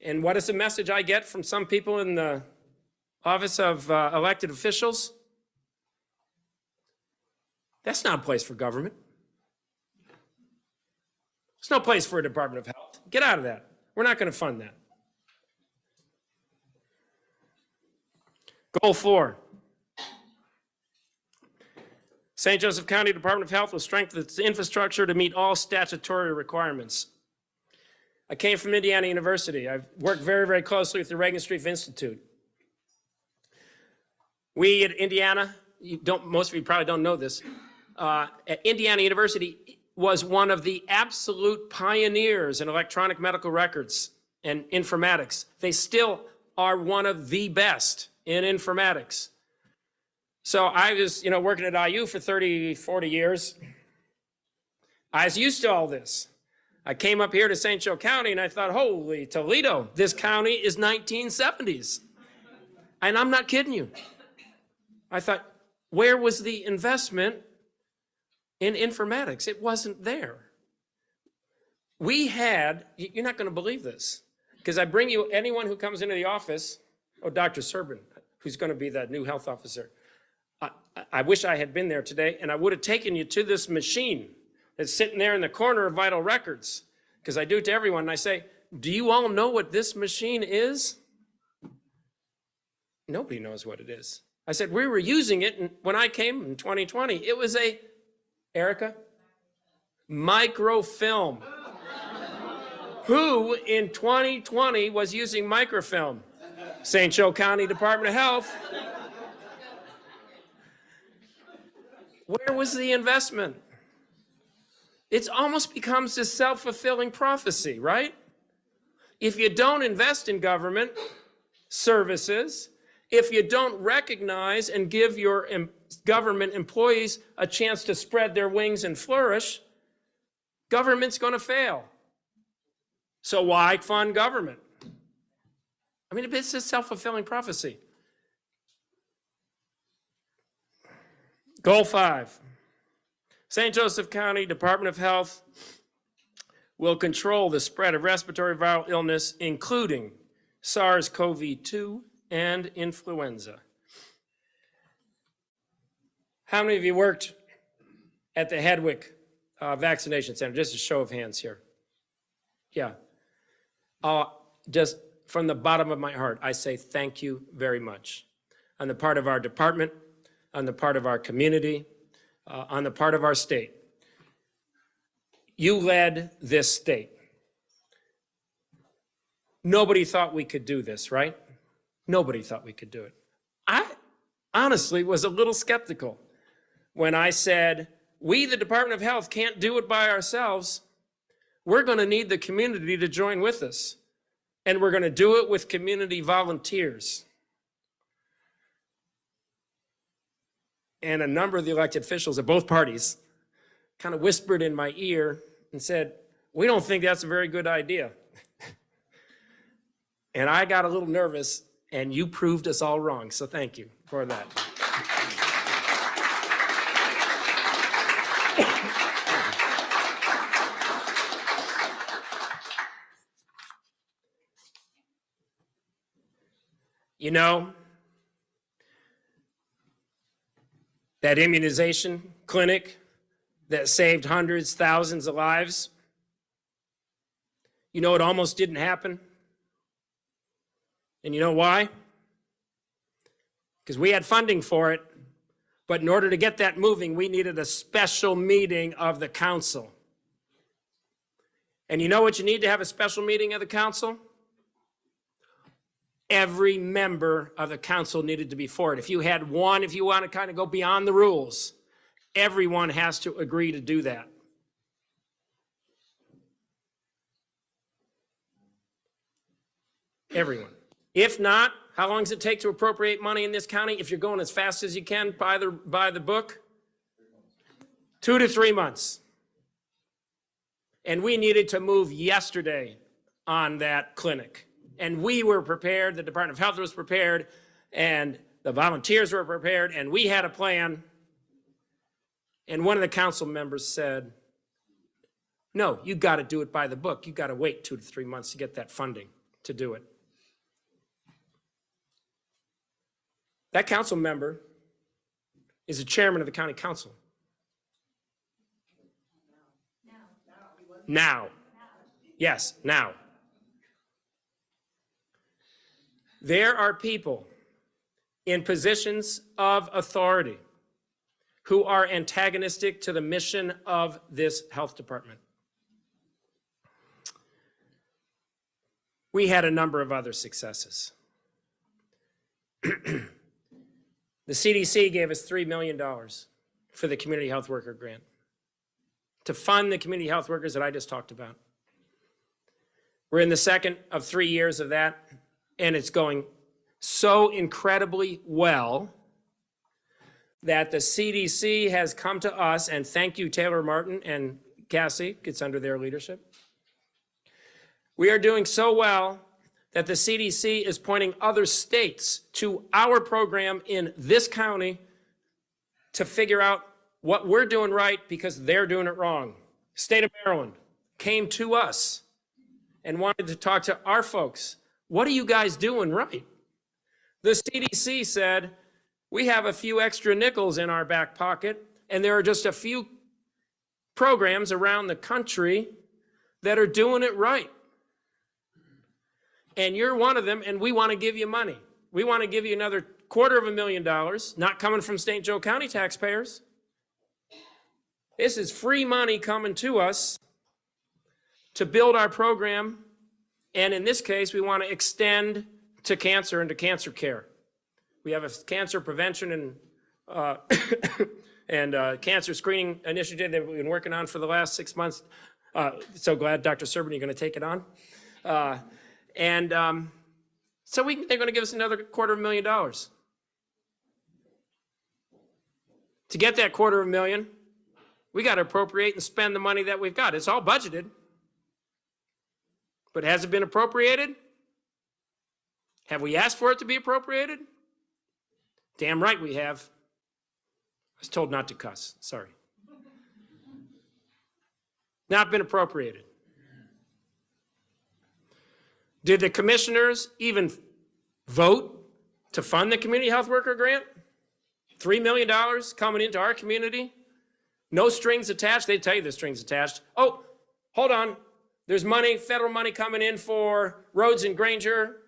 And what is the message I get from some people in the office of uh, elected officials? That's not a place for government. It's no place for a Department of Health. Get out of that. We're not going to fund that. Goal four. St. Joseph County Department of Health will strengthen its infrastructure to meet all statutory requirements. I came from Indiana University. I've worked very, very closely with the Regenstrief Institute. We at Indiana, you don't, most of you probably don't know this, uh, at Indiana University was one of the absolute pioneers in electronic medical records and informatics. They still are one of the best in informatics. So I was, you know, working at IU for 30, 40 years. I was used to all this. I came up here to St. Joe County and I thought, holy Toledo, this county is 1970s. And I'm not kidding you. I thought, where was the investment in informatics? It wasn't there. We had, you're not going to believe this, because I bring you anyone who comes into the office, oh, Dr. Serbin, who's going to be that new health officer. I, I wish I had been there today, and I would have taken you to this machine that's sitting there in the corner of Vital Records, because I do it to everyone, and I say, do you all know what this machine is? Nobody knows what it is. I said, we were using it and when I came in 2020. It was a, Erica, microfilm. Who in 2020 was using microfilm? St. Joe County Department of Health. Where was the investment? It almost becomes this self-fulfilling prophecy, right? If you don't invest in government services, if you don't recognize and give your em government employees a chance to spread their wings and flourish, government's going to fail. So why fund government? I mean, it's a self-fulfilling prophecy. Goal five, St. Joseph County Department of Health will control the spread of respiratory viral illness, including SARS-CoV-2 and influenza. How many of you worked at the Hedwick uh, Vaccination Center? Just a show of hands here. Yeah. Uh, just from the bottom of my heart, I say thank you very much. On the part of our department, on the part of our community, uh, on the part of our state. You led this state. Nobody thought we could do this, right? Nobody thought we could do it. I honestly was a little skeptical when I said, we, the Department of Health, can't do it by ourselves. We're going to need the community to join with us. And we're going to do it with community volunteers. And a number of the elected officials of both parties kind of whispered in my ear and said, we don't think that's a very good idea. and I got a little nervous and you proved us all wrong. So thank you for that. you know, that immunization clinic that saved hundreds, thousands of lives, you know, it almost didn't happen. And you know why? Because we had funding for it, but in order to get that moving, we needed a special meeting of the council. And you know what you need to have a special meeting of the council? Every member of the council needed to be for it. If you had one, if you want to kind of go beyond the rules, everyone has to agree to do that. Everyone. If not, how long does it take to appropriate money in this county? If you're going as fast as you can by the, by the book? Two to three months. And we needed to move yesterday on that clinic. And we were prepared, the Department of Health was prepared, and the volunteers were prepared, and we had a plan. And one of the council members said, no, you got to do it by the book. You got to wait two to three months to get that funding to do it. That council member is the chairman of the county council. Now. Yes, now. There are people in positions of authority who are antagonistic to the mission of this health department. We had a number of other successes. The CDC gave us $3 million for the community health worker grant to fund the community health workers that I just talked about. We're in the second of three years of that, and it's going so incredibly well that the CDC has come to us, and thank you, Taylor Martin and Cassie, it's under their leadership. We are doing so well that the CDC is pointing other states to our program in this county to figure out what we're doing right because they're doing it wrong. State of Maryland came to us and wanted to talk to our folks. What are you guys doing right? The CDC said, we have a few extra nickels in our back pocket, and there are just a few programs around the country that are doing it right and you're one of them, and we want to give you money. We want to give you another quarter of a million dollars, not coming from St. Joe County taxpayers. This is free money coming to us to build our program. And in this case, we want to extend to cancer and to cancer care. We have a cancer prevention and uh, and uh, cancer screening initiative that we've been working on for the last six months. Uh, so glad, Dr. Serban, you're going to take it on. Uh, and um, so we, they're going to give us another quarter of a million dollars. To get that quarter of a million, we got to appropriate and spend the money that we've got. It's all budgeted. But has it been appropriated? Have we asked for it to be appropriated? Damn right we have. I was told not to cuss. Sorry. Not been appropriated. Did the commissioners even vote to fund the community health worker grant? $3 million coming into our community. No strings attached. They tell you the strings attached. Oh, hold on. There's money, federal money coming in for roads in Granger,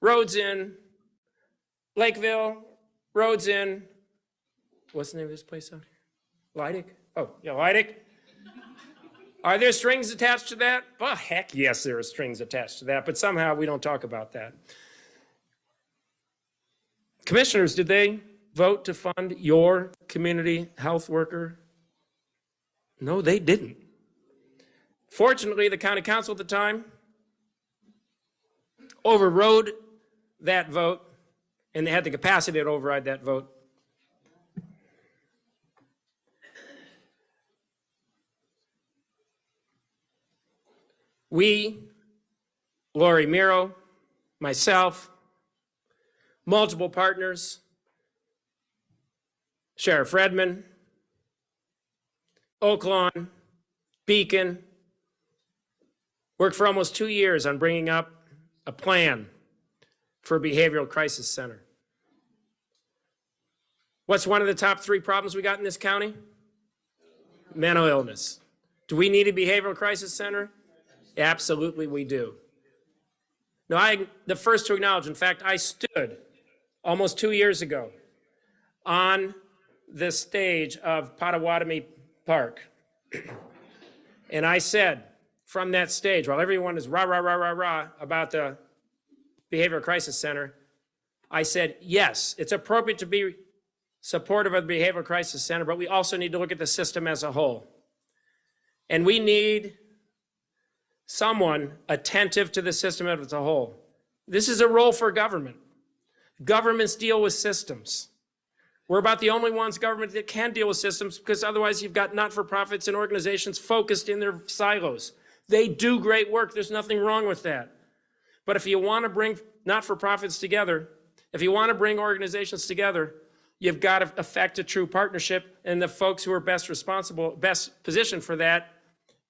roads in Lakeville, roads in, what's the name of this place out here? Lydick? Oh, yeah, Lydick. Are there strings attached to that? Well, heck yes, there are strings attached to that, but somehow we don't talk about that. Commissioners, did they vote to fund your community health worker? No, they didn't. Fortunately, the county council at the time overrode that vote, and they had the capacity to override that vote. We, Lori Miro, myself, multiple partners, Sheriff Redman, Oaklawn, Beacon, worked for almost two years on bringing up a plan for a behavioral crisis center. What's one of the top three problems we got in this county? Mental illness. Do we need a behavioral crisis center? Absolutely, we do. Now I'm the first to acknowledge, in fact, I stood almost two years ago on the stage of Potawatomi Park. and I said from that stage, while everyone is rah, rah, rah, rah, rah about the Behavioral Crisis Center, I said, yes, it's appropriate to be supportive of the Behavioral Crisis Center, but we also need to look at the system as a whole. And we need someone attentive to the system as a whole. This is a role for government. Governments deal with systems. We're about the only ones government that can deal with systems because otherwise you've got not-for-profits and organizations focused in their silos. They do great work. There's nothing wrong with that. But if you want to bring not-for-profits together, if you want to bring organizations together, you've got to affect a true partnership and the folks who are best responsible, best positioned for that,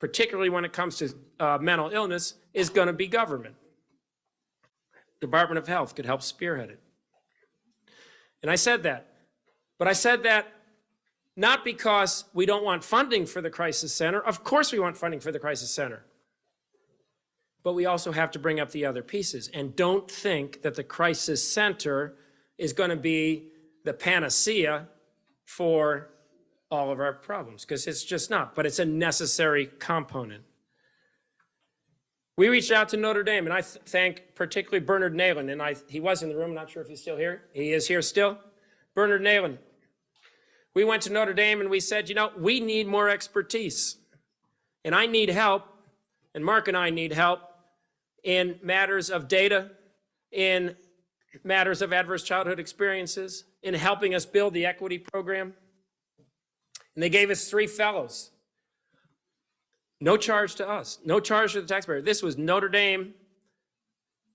particularly when it comes to uh, mental illness, is going to be government. Department of Health could help spearhead it. And I said that. But I said that not because we don't want funding for the Crisis Center. Of course we want funding for the Crisis Center. But we also have to bring up the other pieces. And don't think that the Crisis Center is going to be the panacea for all of our problems, because it's just not. But it's a necessary component. We reached out to Notre Dame, and I th thank particularly Bernard Nahlen. And I, he was in the room, not sure if he's still here. He is here still. Bernard Nahlen. We went to Notre Dame and we said, you know, we need more expertise. And I need help, and Mark and I need help in matters of data, in matters of adverse childhood experiences, in helping us build the equity program. And they gave us three fellows. No charge to us, no charge to the taxpayer. This was Notre Dame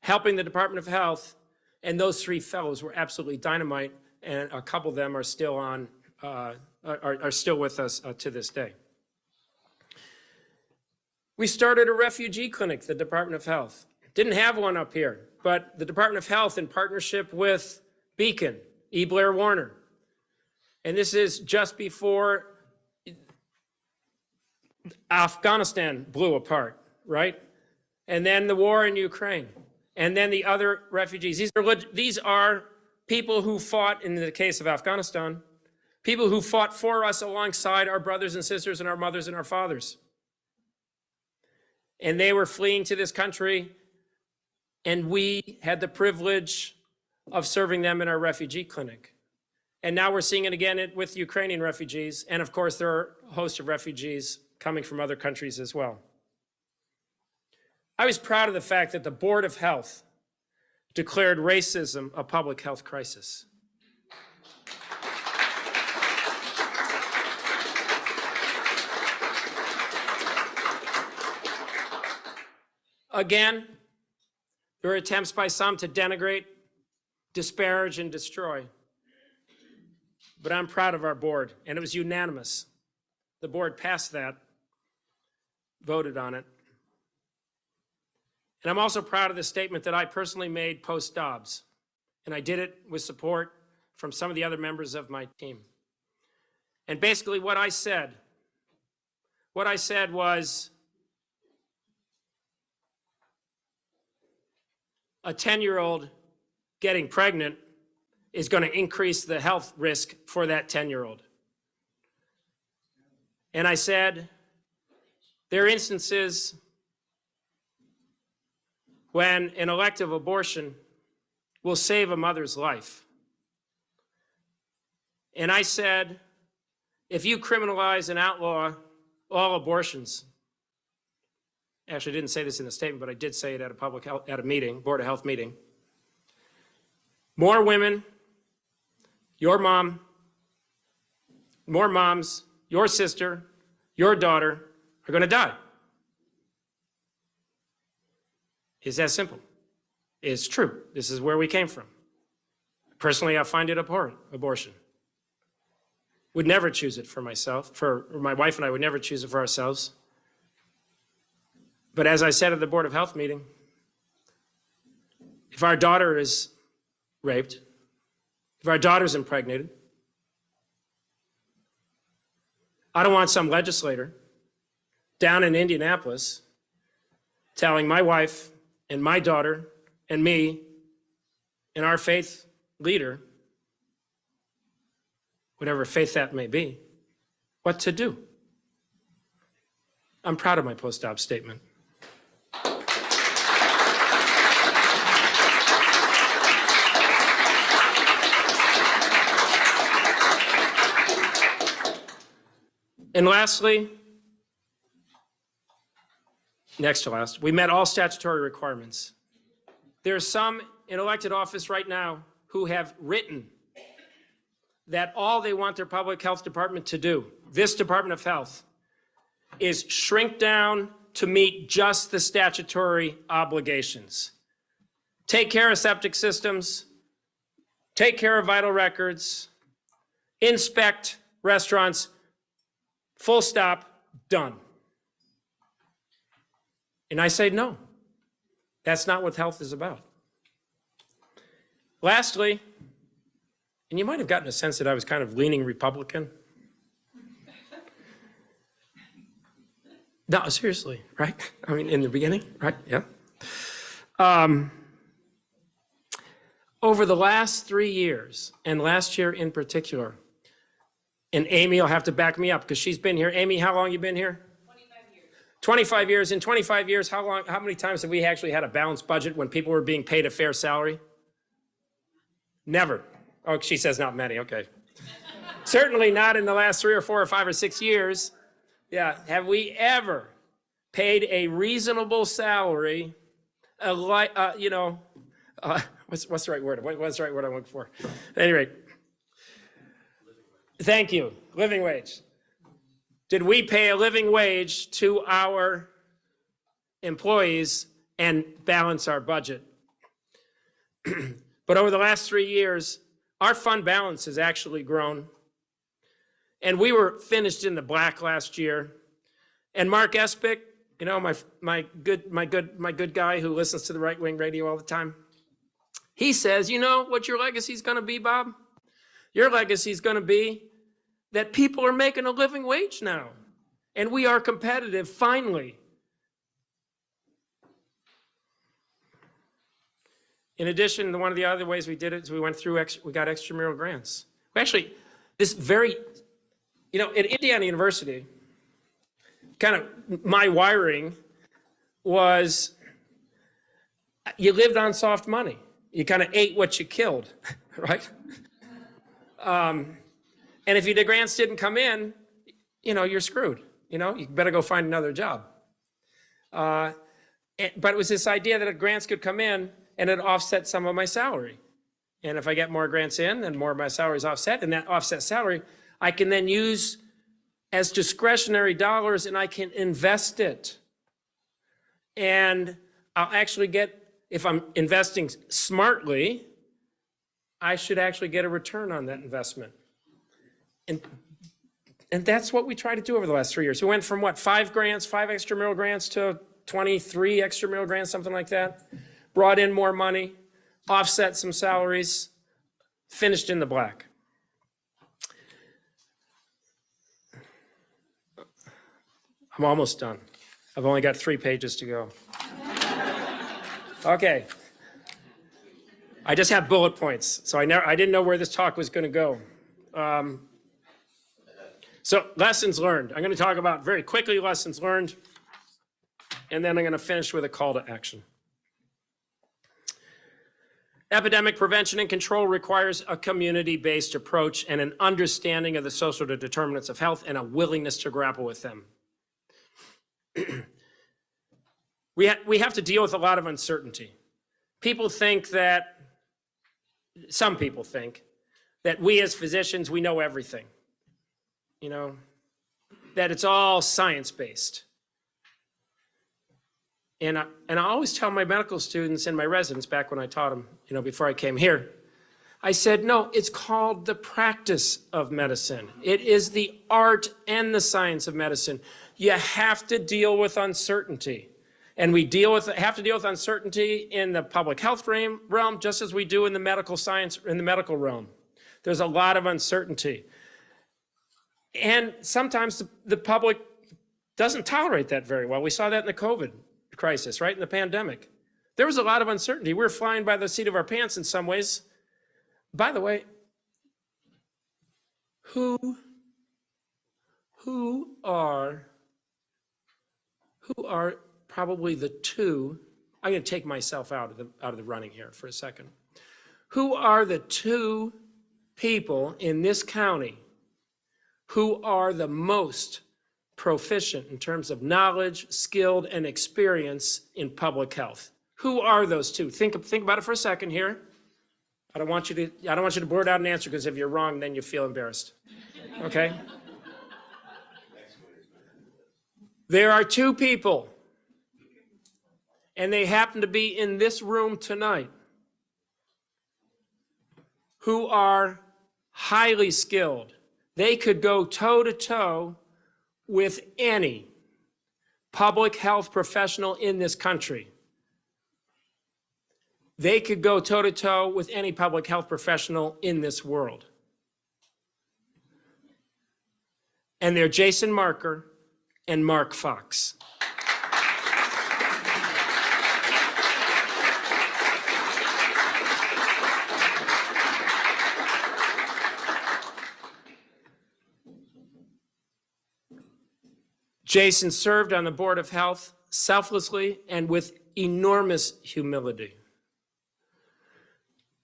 helping the Department of Health, and those three fellows were absolutely dynamite and a couple of them are still on, uh, are, are still with us uh, to this day. We started a refugee clinic, the Department of Health. Didn't have one up here, but the Department of Health in partnership with Beacon, E. Blair Warner. And this is just before Afghanistan blew apart, right? And then the war in Ukraine, and then the other refugees. These are, these are people who fought, in the case of Afghanistan, people who fought for us alongside our brothers and sisters and our mothers and our fathers. And they were fleeing to this country, and we had the privilege of serving them in our refugee clinic. And now we're seeing it again with Ukrainian refugees, and of course there are a host of refugees coming from other countries as well. I was proud of the fact that the Board of Health declared racism a public health crisis. Again, there are attempts by some to denigrate, disparage, and destroy. But I'm proud of our board, and it was unanimous. The board passed that, voted on it. And I'm also proud of the statement that I personally made post-Dobbs, and I did it with support from some of the other members of my team. And basically what I said, what I said was, a 10-year-old getting pregnant is going to increase the health risk for that 10-year-old. And I said, there are instances when an elective abortion will save a mother's life. And I said, if you criminalize and outlaw all abortions, actually didn't say this in the statement, but I did say it at a public health, at a meeting, Board of Health meeting, more women, your mom, more moms, your sister, your daughter are going to die. It's that simple. It's true. This is where we came from. Personally, I find it abhorrent, abortion. Would never choose it for myself, for my wife and I would never choose it for ourselves. But as I said at the Board of Health meeting, if our daughter is raped, if our daughter's impregnated, I don't want some legislator down in Indianapolis telling my wife and my daughter and me and our faith leader, whatever faith that may be, what to do. I'm proud of my post-Dobbs statement. And lastly, next to last, we met all statutory requirements. There are some in elected office right now who have written that all they want their public health department to do, this Department of Health, is shrink down to meet just the statutory obligations. Take care of septic systems, take care of vital records, inspect restaurants, full stop, done. And I say, no, that's not what health is about. Lastly, and you might have gotten a sense that I was kind of leaning Republican. No, seriously, right? I mean, in the beginning, right? Yeah. Um, over the last three years, and last year in particular, and Amy will have to back me up because she's been here. Amy, how long you been here? 25 years. 25 years. In 25 years, how long, how many times have we actually had a balanced budget when people were being paid a fair salary? Never. Oh, she says not many, okay. Certainly not in the last three or four or five or six years. Yeah, have we ever paid a reasonable salary, a li- uh, you know, uh, what's, what's the right word? What, what's the right word I'm looking for? At any rate, thank you, living wage. Did we pay a living wage to our employees and balance our budget? but over the last three years, our fund balance has actually grown. And we were finished in the black last year. And Mark Espic, you know, my, my, good, my, good, my good guy who listens to the right-wing radio all the time, he says, you know what your legacy is going to be, Bob? Your legacy is going to be that people are making a living wage now. And we are competitive, finally. In addition, one of the other ways we did it is we went through, we got extramural grants. We actually, this very, you know, at Indiana University, kind of my wiring was you lived on soft money. You kind of ate what you killed, right? Um, and if the grants didn't come in, you know, you're screwed. You know, you better go find another job. Uh, and, but it was this idea that grants could come in and it offset some of my salary. And if I get more grants in, then more of my salary is offset, and that offset salary, I can then use as discretionary dollars and I can invest it. And I'll actually get, if I'm investing smartly, I should actually get a return on that investment. And, and that's what we tried to do over the last three years. We went from what, five grants, five extramural grants to 23 extramural grants, something like that. Brought in more money, offset some salaries, finished in the black. I'm almost done. I've only got three pages to go. Okay. I just have bullet points, so I never, I didn't know where this talk was going to go. Um, so lessons learned. I'm going to talk about very quickly lessons learned, and then I'm going to finish with a call to action. Epidemic prevention and control requires a community-based approach and an understanding of the social determinants of health and a willingness to grapple with them. we, ha we have to deal with a lot of uncertainty. People think that, some people think, that we as physicians, we know everything. You know, that it's all science-based. And I, and I always tell my medical students and my residents back when I taught them, you know, before I came here, I said, no, it's called the practice of medicine. It is the art and the science of medicine. You have to deal with uncertainty. And we deal with, have to deal with uncertainty in the public health realm just as we do in the medical science, in the medical realm. There's a lot of uncertainty. And sometimes the, the public doesn't tolerate that very well. We saw that in the COVID crisis, right, in the pandemic. There was a lot of uncertainty. We were flying by the seat of our pants in some ways. By the way, who, who are, who are probably the two, I'm going to take myself out of the, out of the running here for a second. Who are the two people in this county who are the most proficient in terms of knowledge, skilled, and experience in public health. Who are those two? Think, think about it for a second here. I don't want you to, I don't want you to blurt out an answer because if you're wrong, then you feel embarrassed. Okay? There are two people, and they happen to be in this room tonight, who are highly skilled. They could go toe to toe with any public health professional in this country. They could go toe to toe with any public health professional in this world. And they're Jason Marker and Mark Fox. Jason served on the Board of Health selflessly and with enormous humility.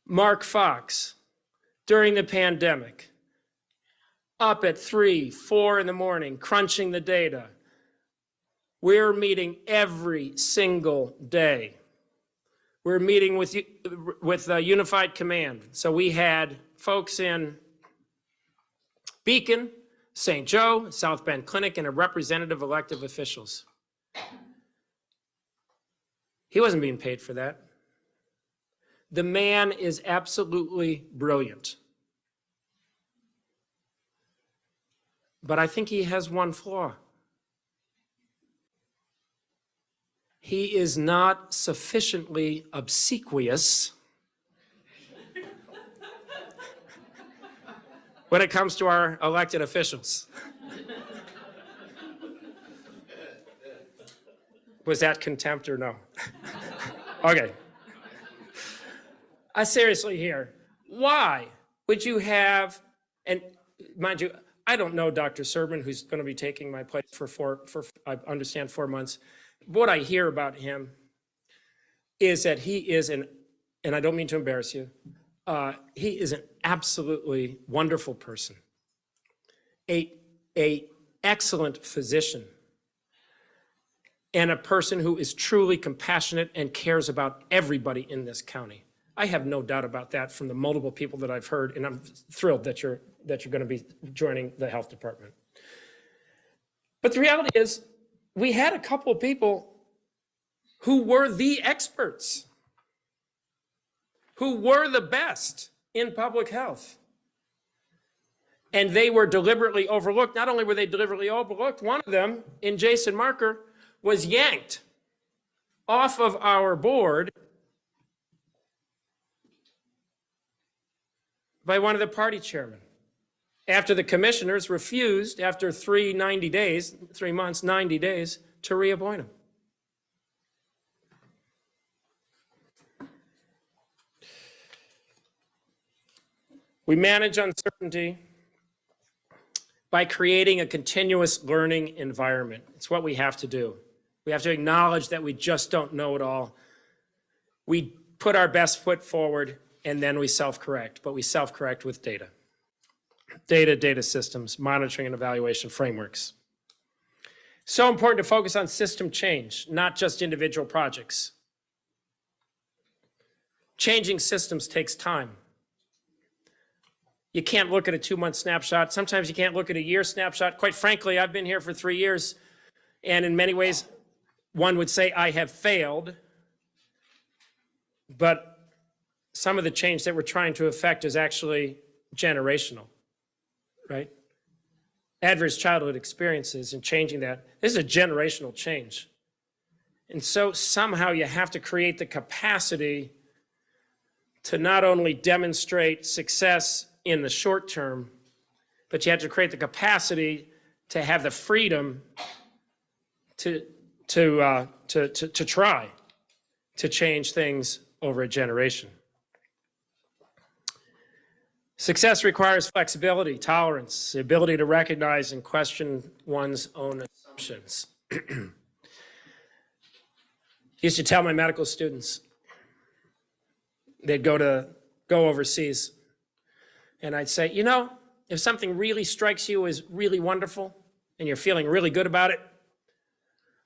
Mark Fox, during the pandemic, up at three, four in the morning, crunching the data. We're meeting every single day. We're meeting with, with uh, Unified Command. So we had folks in Beacon, St. Joe, South Bend Clinic, and a representative elective officials. He wasn't being paid for that. The man is absolutely brilliant. But I think he has one flaw. He is not sufficiently obsequious when it comes to our elected officials. Was that contempt or no? okay. I seriously here, why would you have, and mind you, I don't know Dr. Serban, who's going to be taking my place for four, for, I understand, four months. What I hear about him is that he is an, and I don't mean to embarrass you, uh, he is an absolutely wonderful person, a, a excellent physician, and a person who is truly compassionate and cares about everybody in this county. I have no doubt about that from the multiple people that I've heard, and I'm thrilled that you're, that you're going to be joining the health department. But the reality is, we had a couple of people who were the experts, who were the best in public health. And they were deliberately overlooked. Not only were they deliberately overlooked, one of them, in Jason Marker, was yanked off of our board by one of the party chairmen after the commissioners refused, after three 90 days, three months, 90 days, to reappoint him. We manage uncertainty by creating a continuous learning environment. It's what we have to do. We have to acknowledge that we just don't know it all. We put our best foot forward and then we self-correct, but we self-correct with data. Data, data systems, monitoring and evaluation frameworks. So important to focus on system change, not just individual projects. Changing systems takes time. You can't look at a two-month snapshot. Sometimes you can't look at a year snapshot. Quite frankly, I've been here for three years, and in many ways, one would say I have failed, but some of the change that we're trying to affect is actually generational, right? Adverse childhood experiences and changing that. This is a generational change. And so somehow you have to create the capacity to not only demonstrate success in the short term, but you have to create the capacity to have the freedom to, to, uh, to, to, to try to change things over a generation. Success requires flexibility, tolerance, the ability to recognize and question one's own assumptions. used to tell my medical students, they'd go to go overseas, and I'd say, you know, if something really strikes you as really wonderful, and you're feeling really good about it?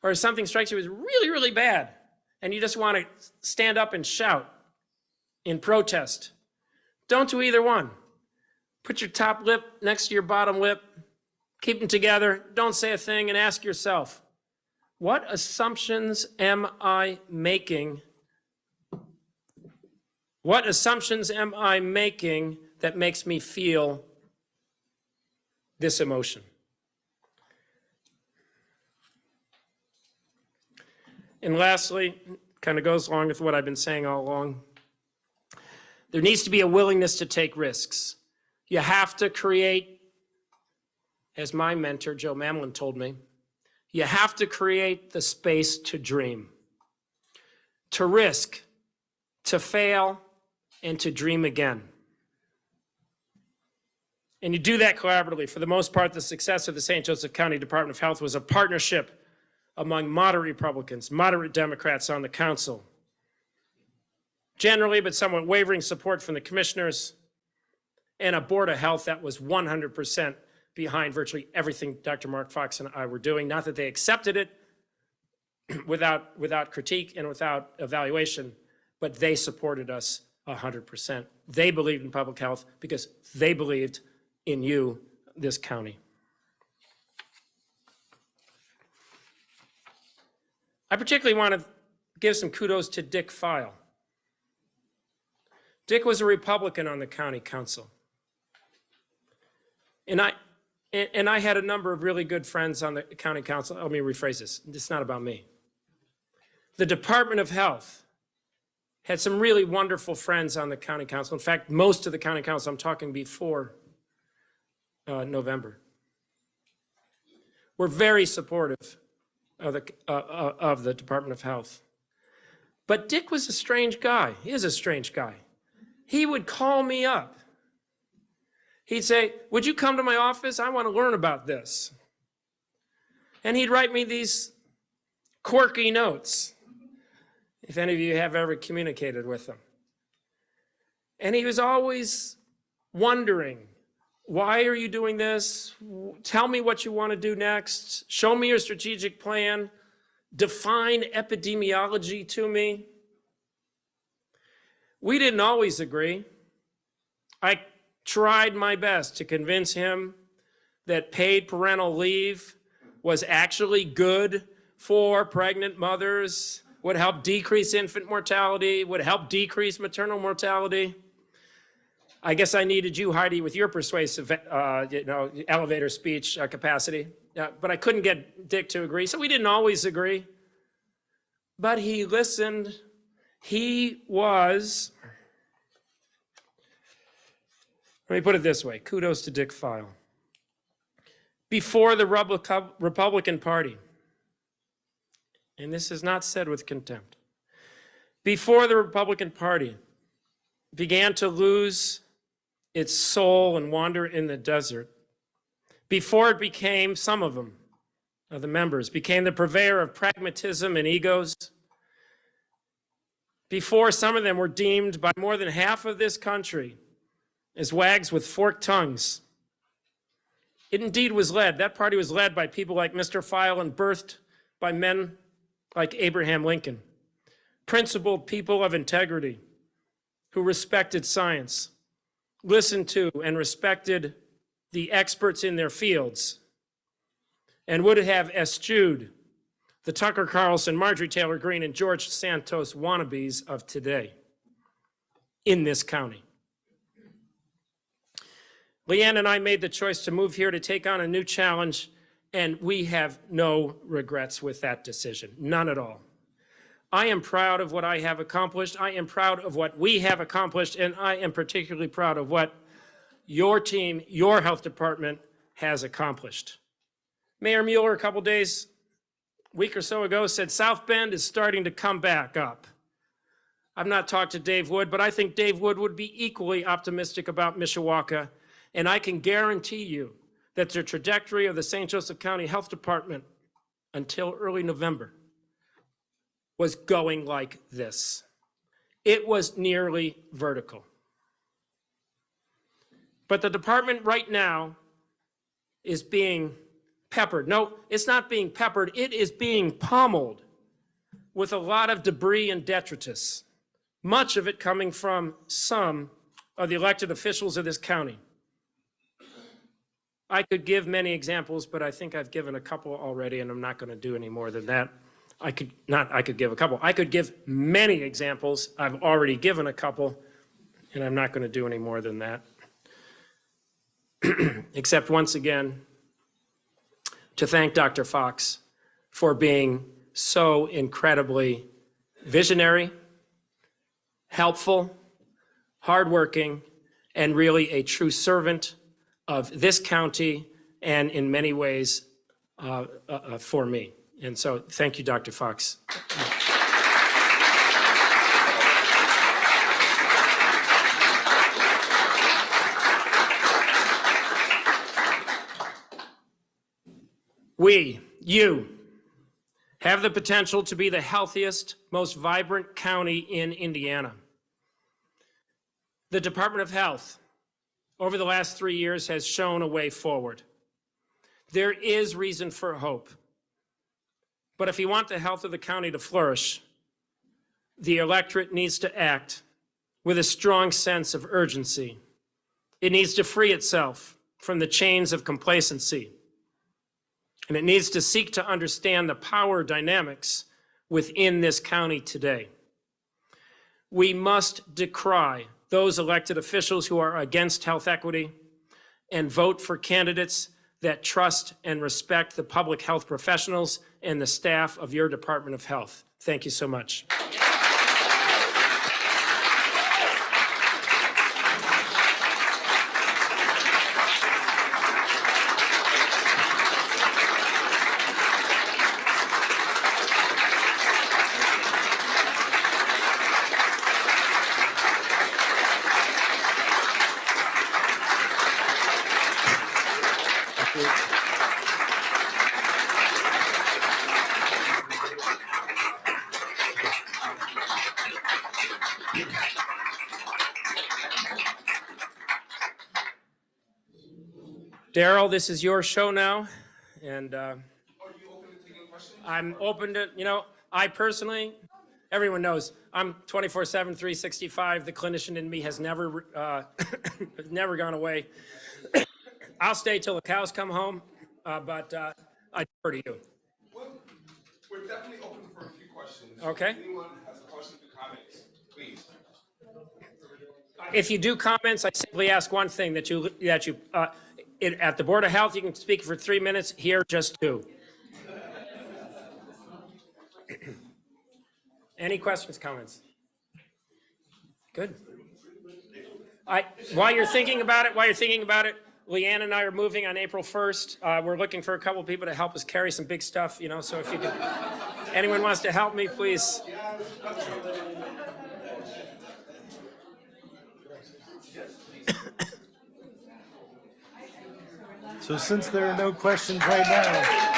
Or if something strikes you as really, really bad and you just want to stand up and shout in protest? Don't do either one. Put your top lip next to your bottom lip, keep them together, don't say a thing, and ask yourself, what assumptions am I making? What assumptions am I making that makes me feel this emotion? And lastly, kind of goes along with what I've been saying all along, there needs to be a willingness to take risks. You have to create, as my mentor, Joe Mamlin, told me, you have to create the space to dream, to risk, to fail, and to dream again. And you do that collaboratively. For the most part, the success of the St. Joseph County Department of Health was a partnership among moderate Republicans, moderate Democrats on the council. Generally, but somewhat wavering support from the commissioners and a Board of Health that was 100% behind virtually everything Dr. Mark Fox and I were doing. Not that they accepted it without, without critique and without evaluation, but they supported us 100%. They believed in public health because they believed in you, this county. I particularly want to give some kudos to Dick Pfeil. Dick was a Republican on the county council. And I, and I had a number of really good friends on the county council. Let me rephrase this. It's not about me. The Department of Health had some really wonderful friends on the county council. In fact, most of the county council, I'm talking before uh, November, were very supportive of the, uh, uh, of the Department of Health. But Dick was a strange guy. He is a strange guy. He would call me up. He'd say, would you come to my office? I want to learn about this. And he'd write me these quirky notes, if any of you have ever communicated with him. And he was always wondering, why are you doing this? Tell me what you want to do next. Show me your strategic plan. Define epidemiology to me. We didn't always agree. I tried my best to convince him that paid parental leave was actually good for pregnant mothers, would help decrease infant mortality, would help decrease maternal mortality. I guess I needed you, Heidi, with your persuasive, uh, you know, elevator speech uh, capacity. Uh, but I couldn't get Dick to agree, so we didn't always agree. But he listened. He was, let me put it this way, kudos to Dick Pfeil. Before the Republican Party, and this is not said with contempt, before the Republican Party began to lose its soul and wander in the desert before it became, some of them, of uh, the members, became the purveyor of pragmatism and egos, before some of them were deemed by more than half of this country as wags with forked tongues. It indeed was led, that party was led by people like Mr. Pfeil and birthed by men like Abraham Lincoln, principled people of integrity who respected science, listened to and respected the experts in their fields and would have eschewed the Tucker Carlson, Marjorie Taylor Greene, and George Santos wannabes of today in this county. Leanne and I made the choice to move here to take on a new challenge, and we have no regrets with that decision, none at all. I am proud of what I have accomplished. I am proud of what we have accomplished, and I am particularly proud of what your team, your health department has accomplished. Mayor Mueller, a couple days, week or so ago, said South Bend is starting to come back up. I've not talked to Dave Wood, but I think Dave Wood would be equally optimistic about Mishawaka, and I can guarantee you that the trajectory of the St. Joseph County Health Department until early November was going like this. It was nearly vertical. But the department right now is being peppered. No, it's not being peppered. It is being pummeled with a lot of debris and detritus, much of it coming from some of the elected officials of this county. I could give many examples, but I think I've given a couple already, and I'm not going to do any more than that. I could not, I could give a couple. I could give many examples. I've already given a couple, and I'm not going to do any more than that. Except once again, to thank Dr. Fox for being so incredibly visionary, helpful, hardworking, and really a true servant of this county and in many ways uh, uh, uh, for me. And so thank you, Dr. Fox. We, you, have the potential to be the healthiest, most vibrant county in Indiana. The Department of Health, over the last three years, has shown a way forward. There is reason for hope. But if you want the health of the county to flourish, the electorate needs to act with a strong sense of urgency. It needs to free itself from the chains of complacency and it needs to seek to understand the power dynamics within this county today. We must decry those elected officials who are against health equity and vote for candidates that trust and respect the public health professionals and the staff of your Department of Health. Thank you so much. Daryl, this is your show now, and uh, I'm open to, you know, I personally, everyone knows, I'm 24/7, 365. The clinician in me has never, uh, never gone away. I'll stay till the cows come home, uh, but uh, I defer to you. Well, we're definitely open for a few questions. Okay. If anyone has questions or comments, please. If you do comments, I simply ask one thing, that you, that you, uh, it- at the Board of Health, you can speak for three minutes, here, just two. Any questions, comments? Good. I, while you're thinking about it, while you're thinking about it, Leanne and I are moving on April 1st. Uh, we're looking for a couple people to help us carry some big stuff, you know, so if you could, anyone wants to help me, please. So since there are no questions right now,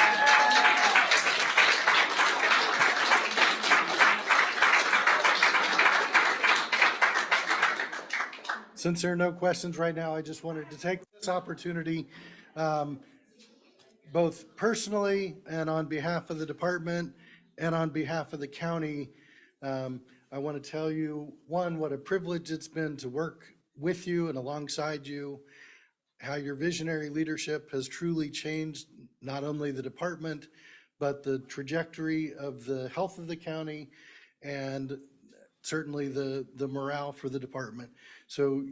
since there are no questions right now, I just wanted to take this opportunity, um, both personally and on behalf of the department and on behalf of the county, um, I want to tell you, one, what a privilege it's been to work with you and alongside you how your visionary leadership has truly changed not only the department, but the trajectory of the health of the county and certainly the, the morale for the department. So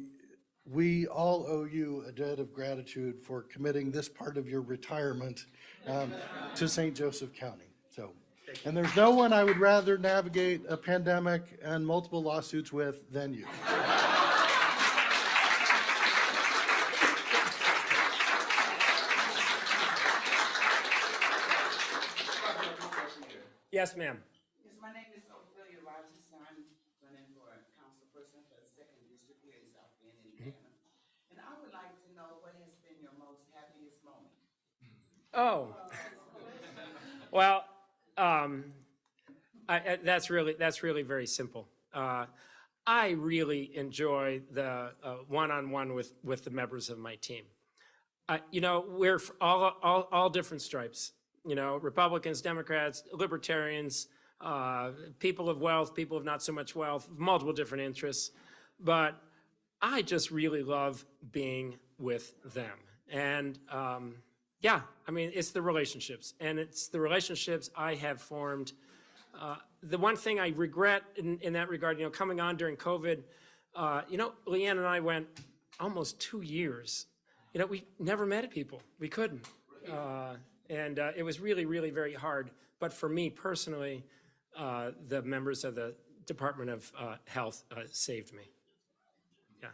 we all owe you a debt of gratitude for committing this part of your retirement um, to St. Joseph County. So, and there's no one I would rather navigate a pandemic and multiple lawsuits with than you. Yes, ma'am. Yes, my name is Ophelia Rogers, and I'm running for councilperson for the second district here in South Bend, Indiana. And I would like to know what has been your most happiest moment? Oh. Well, um, I, I, that's really, that's really very simple. Uh, I really enjoy the uh, one-on-one with, with the members of my team. I, you know, we're all, all, all different stripes. You know, Republicans, Democrats, Libertarians, uh, people of wealth, people of not so much wealth, multiple different interests. But I just really love being with them. And um, yeah, I mean, it's the relationships, and it's the relationships I have formed. Uh, the one thing I regret in, in that regard, you know, coming on during COVID, uh, you know, Leanne and I went almost two years. You know, we never met people. We couldn't. Uh, and uh, it was really, really very hard. But for me personally, uh, the members of the Department of uh, Health uh, saved me. Yeah.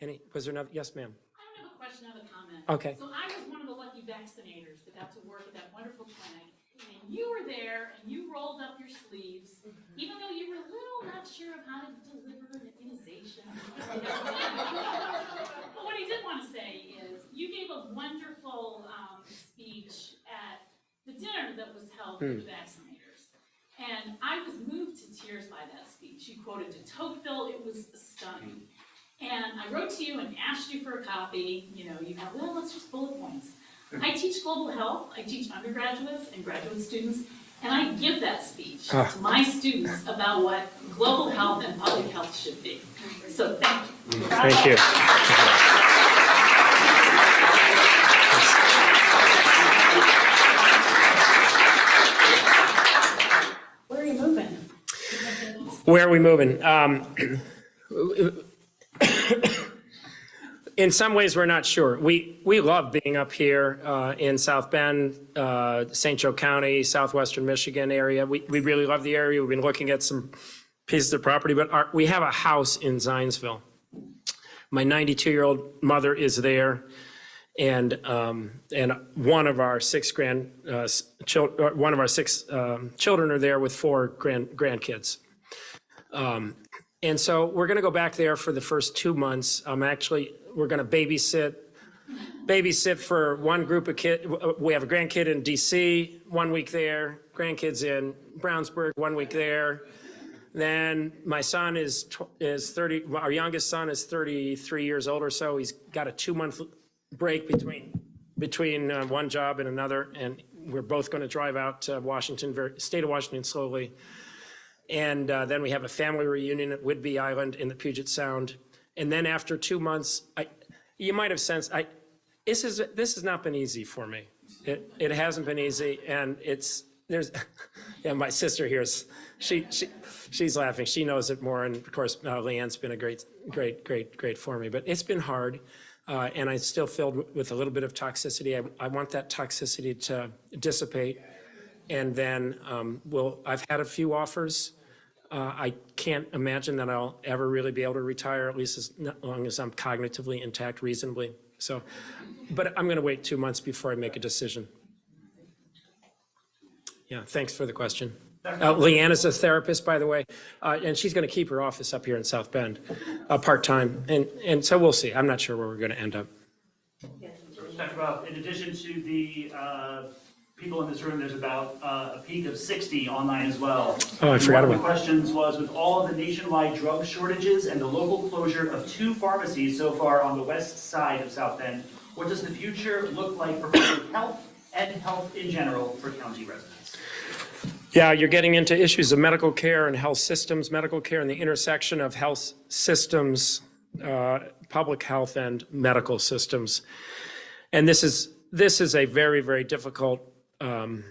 Any, was there another, yes, ma'am? I don't have a question, I have a comment. Okay. So I was one of the lucky vaccinators that got to work at that wonderful clinic, you were there, and you rolled up your sleeves, even though you were a little not sure of how to deliver an immunization. But what I did want to say is, you gave a wonderful, um, speech at the dinner that was held for the vaccinators. And I was moved to tears by that speech. You quoted de Tocqueville, it was stunning. And I wrote to you and asked you for a copy, you know, you have, well, it's just bullet points. I teach global health, I teach undergraduates and graduate students, and I give that speech to my students about what global health and public health should be. So thank you. Thank you. Where are you moving? Where are we moving? Um, in some ways, we're not sure. We, we love being up here uh, in South Bend, uh, St. Joe County, southwestern Michigan area. We, we really love the area. We've been looking at some pieces of property, but our, we have a house in Zionsville. My 92-year-old mother is there, and um, and one of our six grand uh, s- chil- uh, one of our six um, children are there with four grand grandkids. Um, and so we're going to go back there for the first two months. I'm actually we're going to babysit babysit for one group of kid. We have a grandkid in D.C. one week there, grandkids in Brownsburg one week there. Then my son is is 30. Our youngest son is 33 years old or so. He's got a two month break between between uh, one job and another, and we're both going to drive out to Washington, very, state of Washington, slowly. And uh, then we have a family reunion at Whidbey Island in the Puget Sound. And then after two months, I, you might have sensed I this is this has not been easy for me. It it hasn't been easy, and it's there's yeah. My sister here's she she she's laughing. She knows it more, and of course uh, Leanne's been a great great great great for me. But it's been hard, uh, and I'm still filled with- a little bit of toxicity. I, I want that toxicity to dissipate, and then um, we'll. I've had a few offers. Uh, I can't imagine that I'll ever really be able to retire, at least as long as I'm cognitively intact reasonably. So, but I'm going to wait two months before I make a decision. Yeah, thanks for the question. Uh, Leanne is a therapist, by the way, uh, and she's going to keep her office up here in South Bend, uh, part-time. And, and so we'll see. I'm not sure where we're going to end up. In addition to the uh, people in this room, there's about uh, a peak of 60 online as well. Oh, I forgot One of the questions was, with all of the nationwide drug shortages and the local closure of two pharmacies so far on the west side of South Bend, what does the future look like for public health and health in general for county residents? Yeah, you're getting into issues of medical care and health systems, medical care and the intersection of health systems, uh, public health and medical systems. And this is, this is a very, very difficult, um,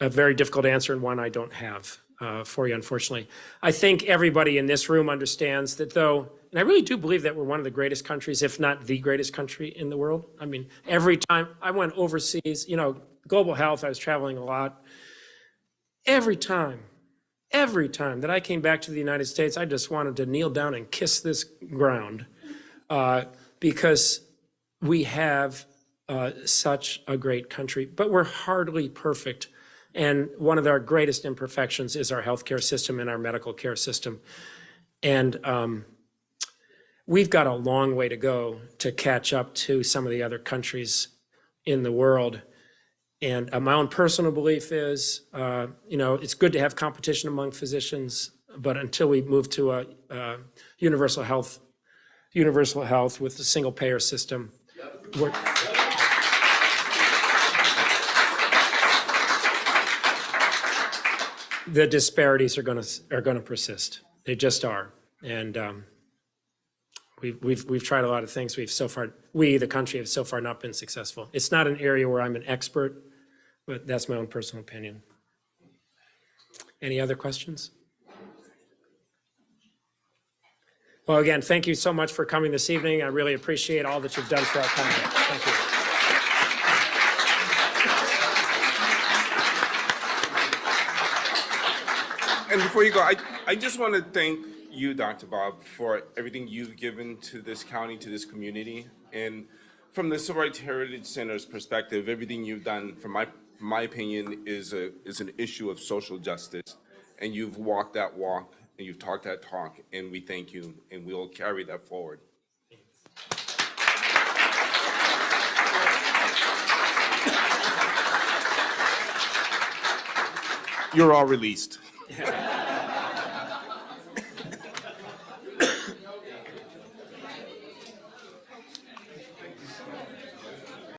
a very difficult answer and one I don't have uh, for you, unfortunately. I think everybody in this room understands that though, and I really do believe that we're one of the greatest countries, if not the greatest country in the world. I mean, every time I went overseas, you know, global health, I was traveling a lot every time, every time that I came back to the United States, I just wanted to kneel down and kiss this ground uh, because we have uh, such a great country, but we're hardly perfect. And one of our greatest imperfections is our healthcare system and our medical care system. And um, we've got a long way to go to catch up to some of the other countries in the world. And uh, my own personal belief is, uh, you know, it's good to have competition among physicians, but until we move to a, uh universal health, universal health with a single payer system. We're- The disparities are going to, are going to persist. They just are. And um, we've, we've, we've tried a lot of things. We've so far, we, the country, have so far not been successful. It's not an area where I'm an expert, but that's my own personal opinion. Any other questions? Well, again, thank you so much for coming this evening. I really appreciate all that you've done for our county. Thank you. And before you go, I, I just want to thank you, Dr. Bob, for everything you've given to this county, to this community. And from the Civil Rights Heritage Center's perspective, everything you've done, from my, from my opinion, is a, is an issue of social justice. And you've walked that walk, and you've talked that talk, and we thank you, and we'll carry that forward. You're all released. Yeah.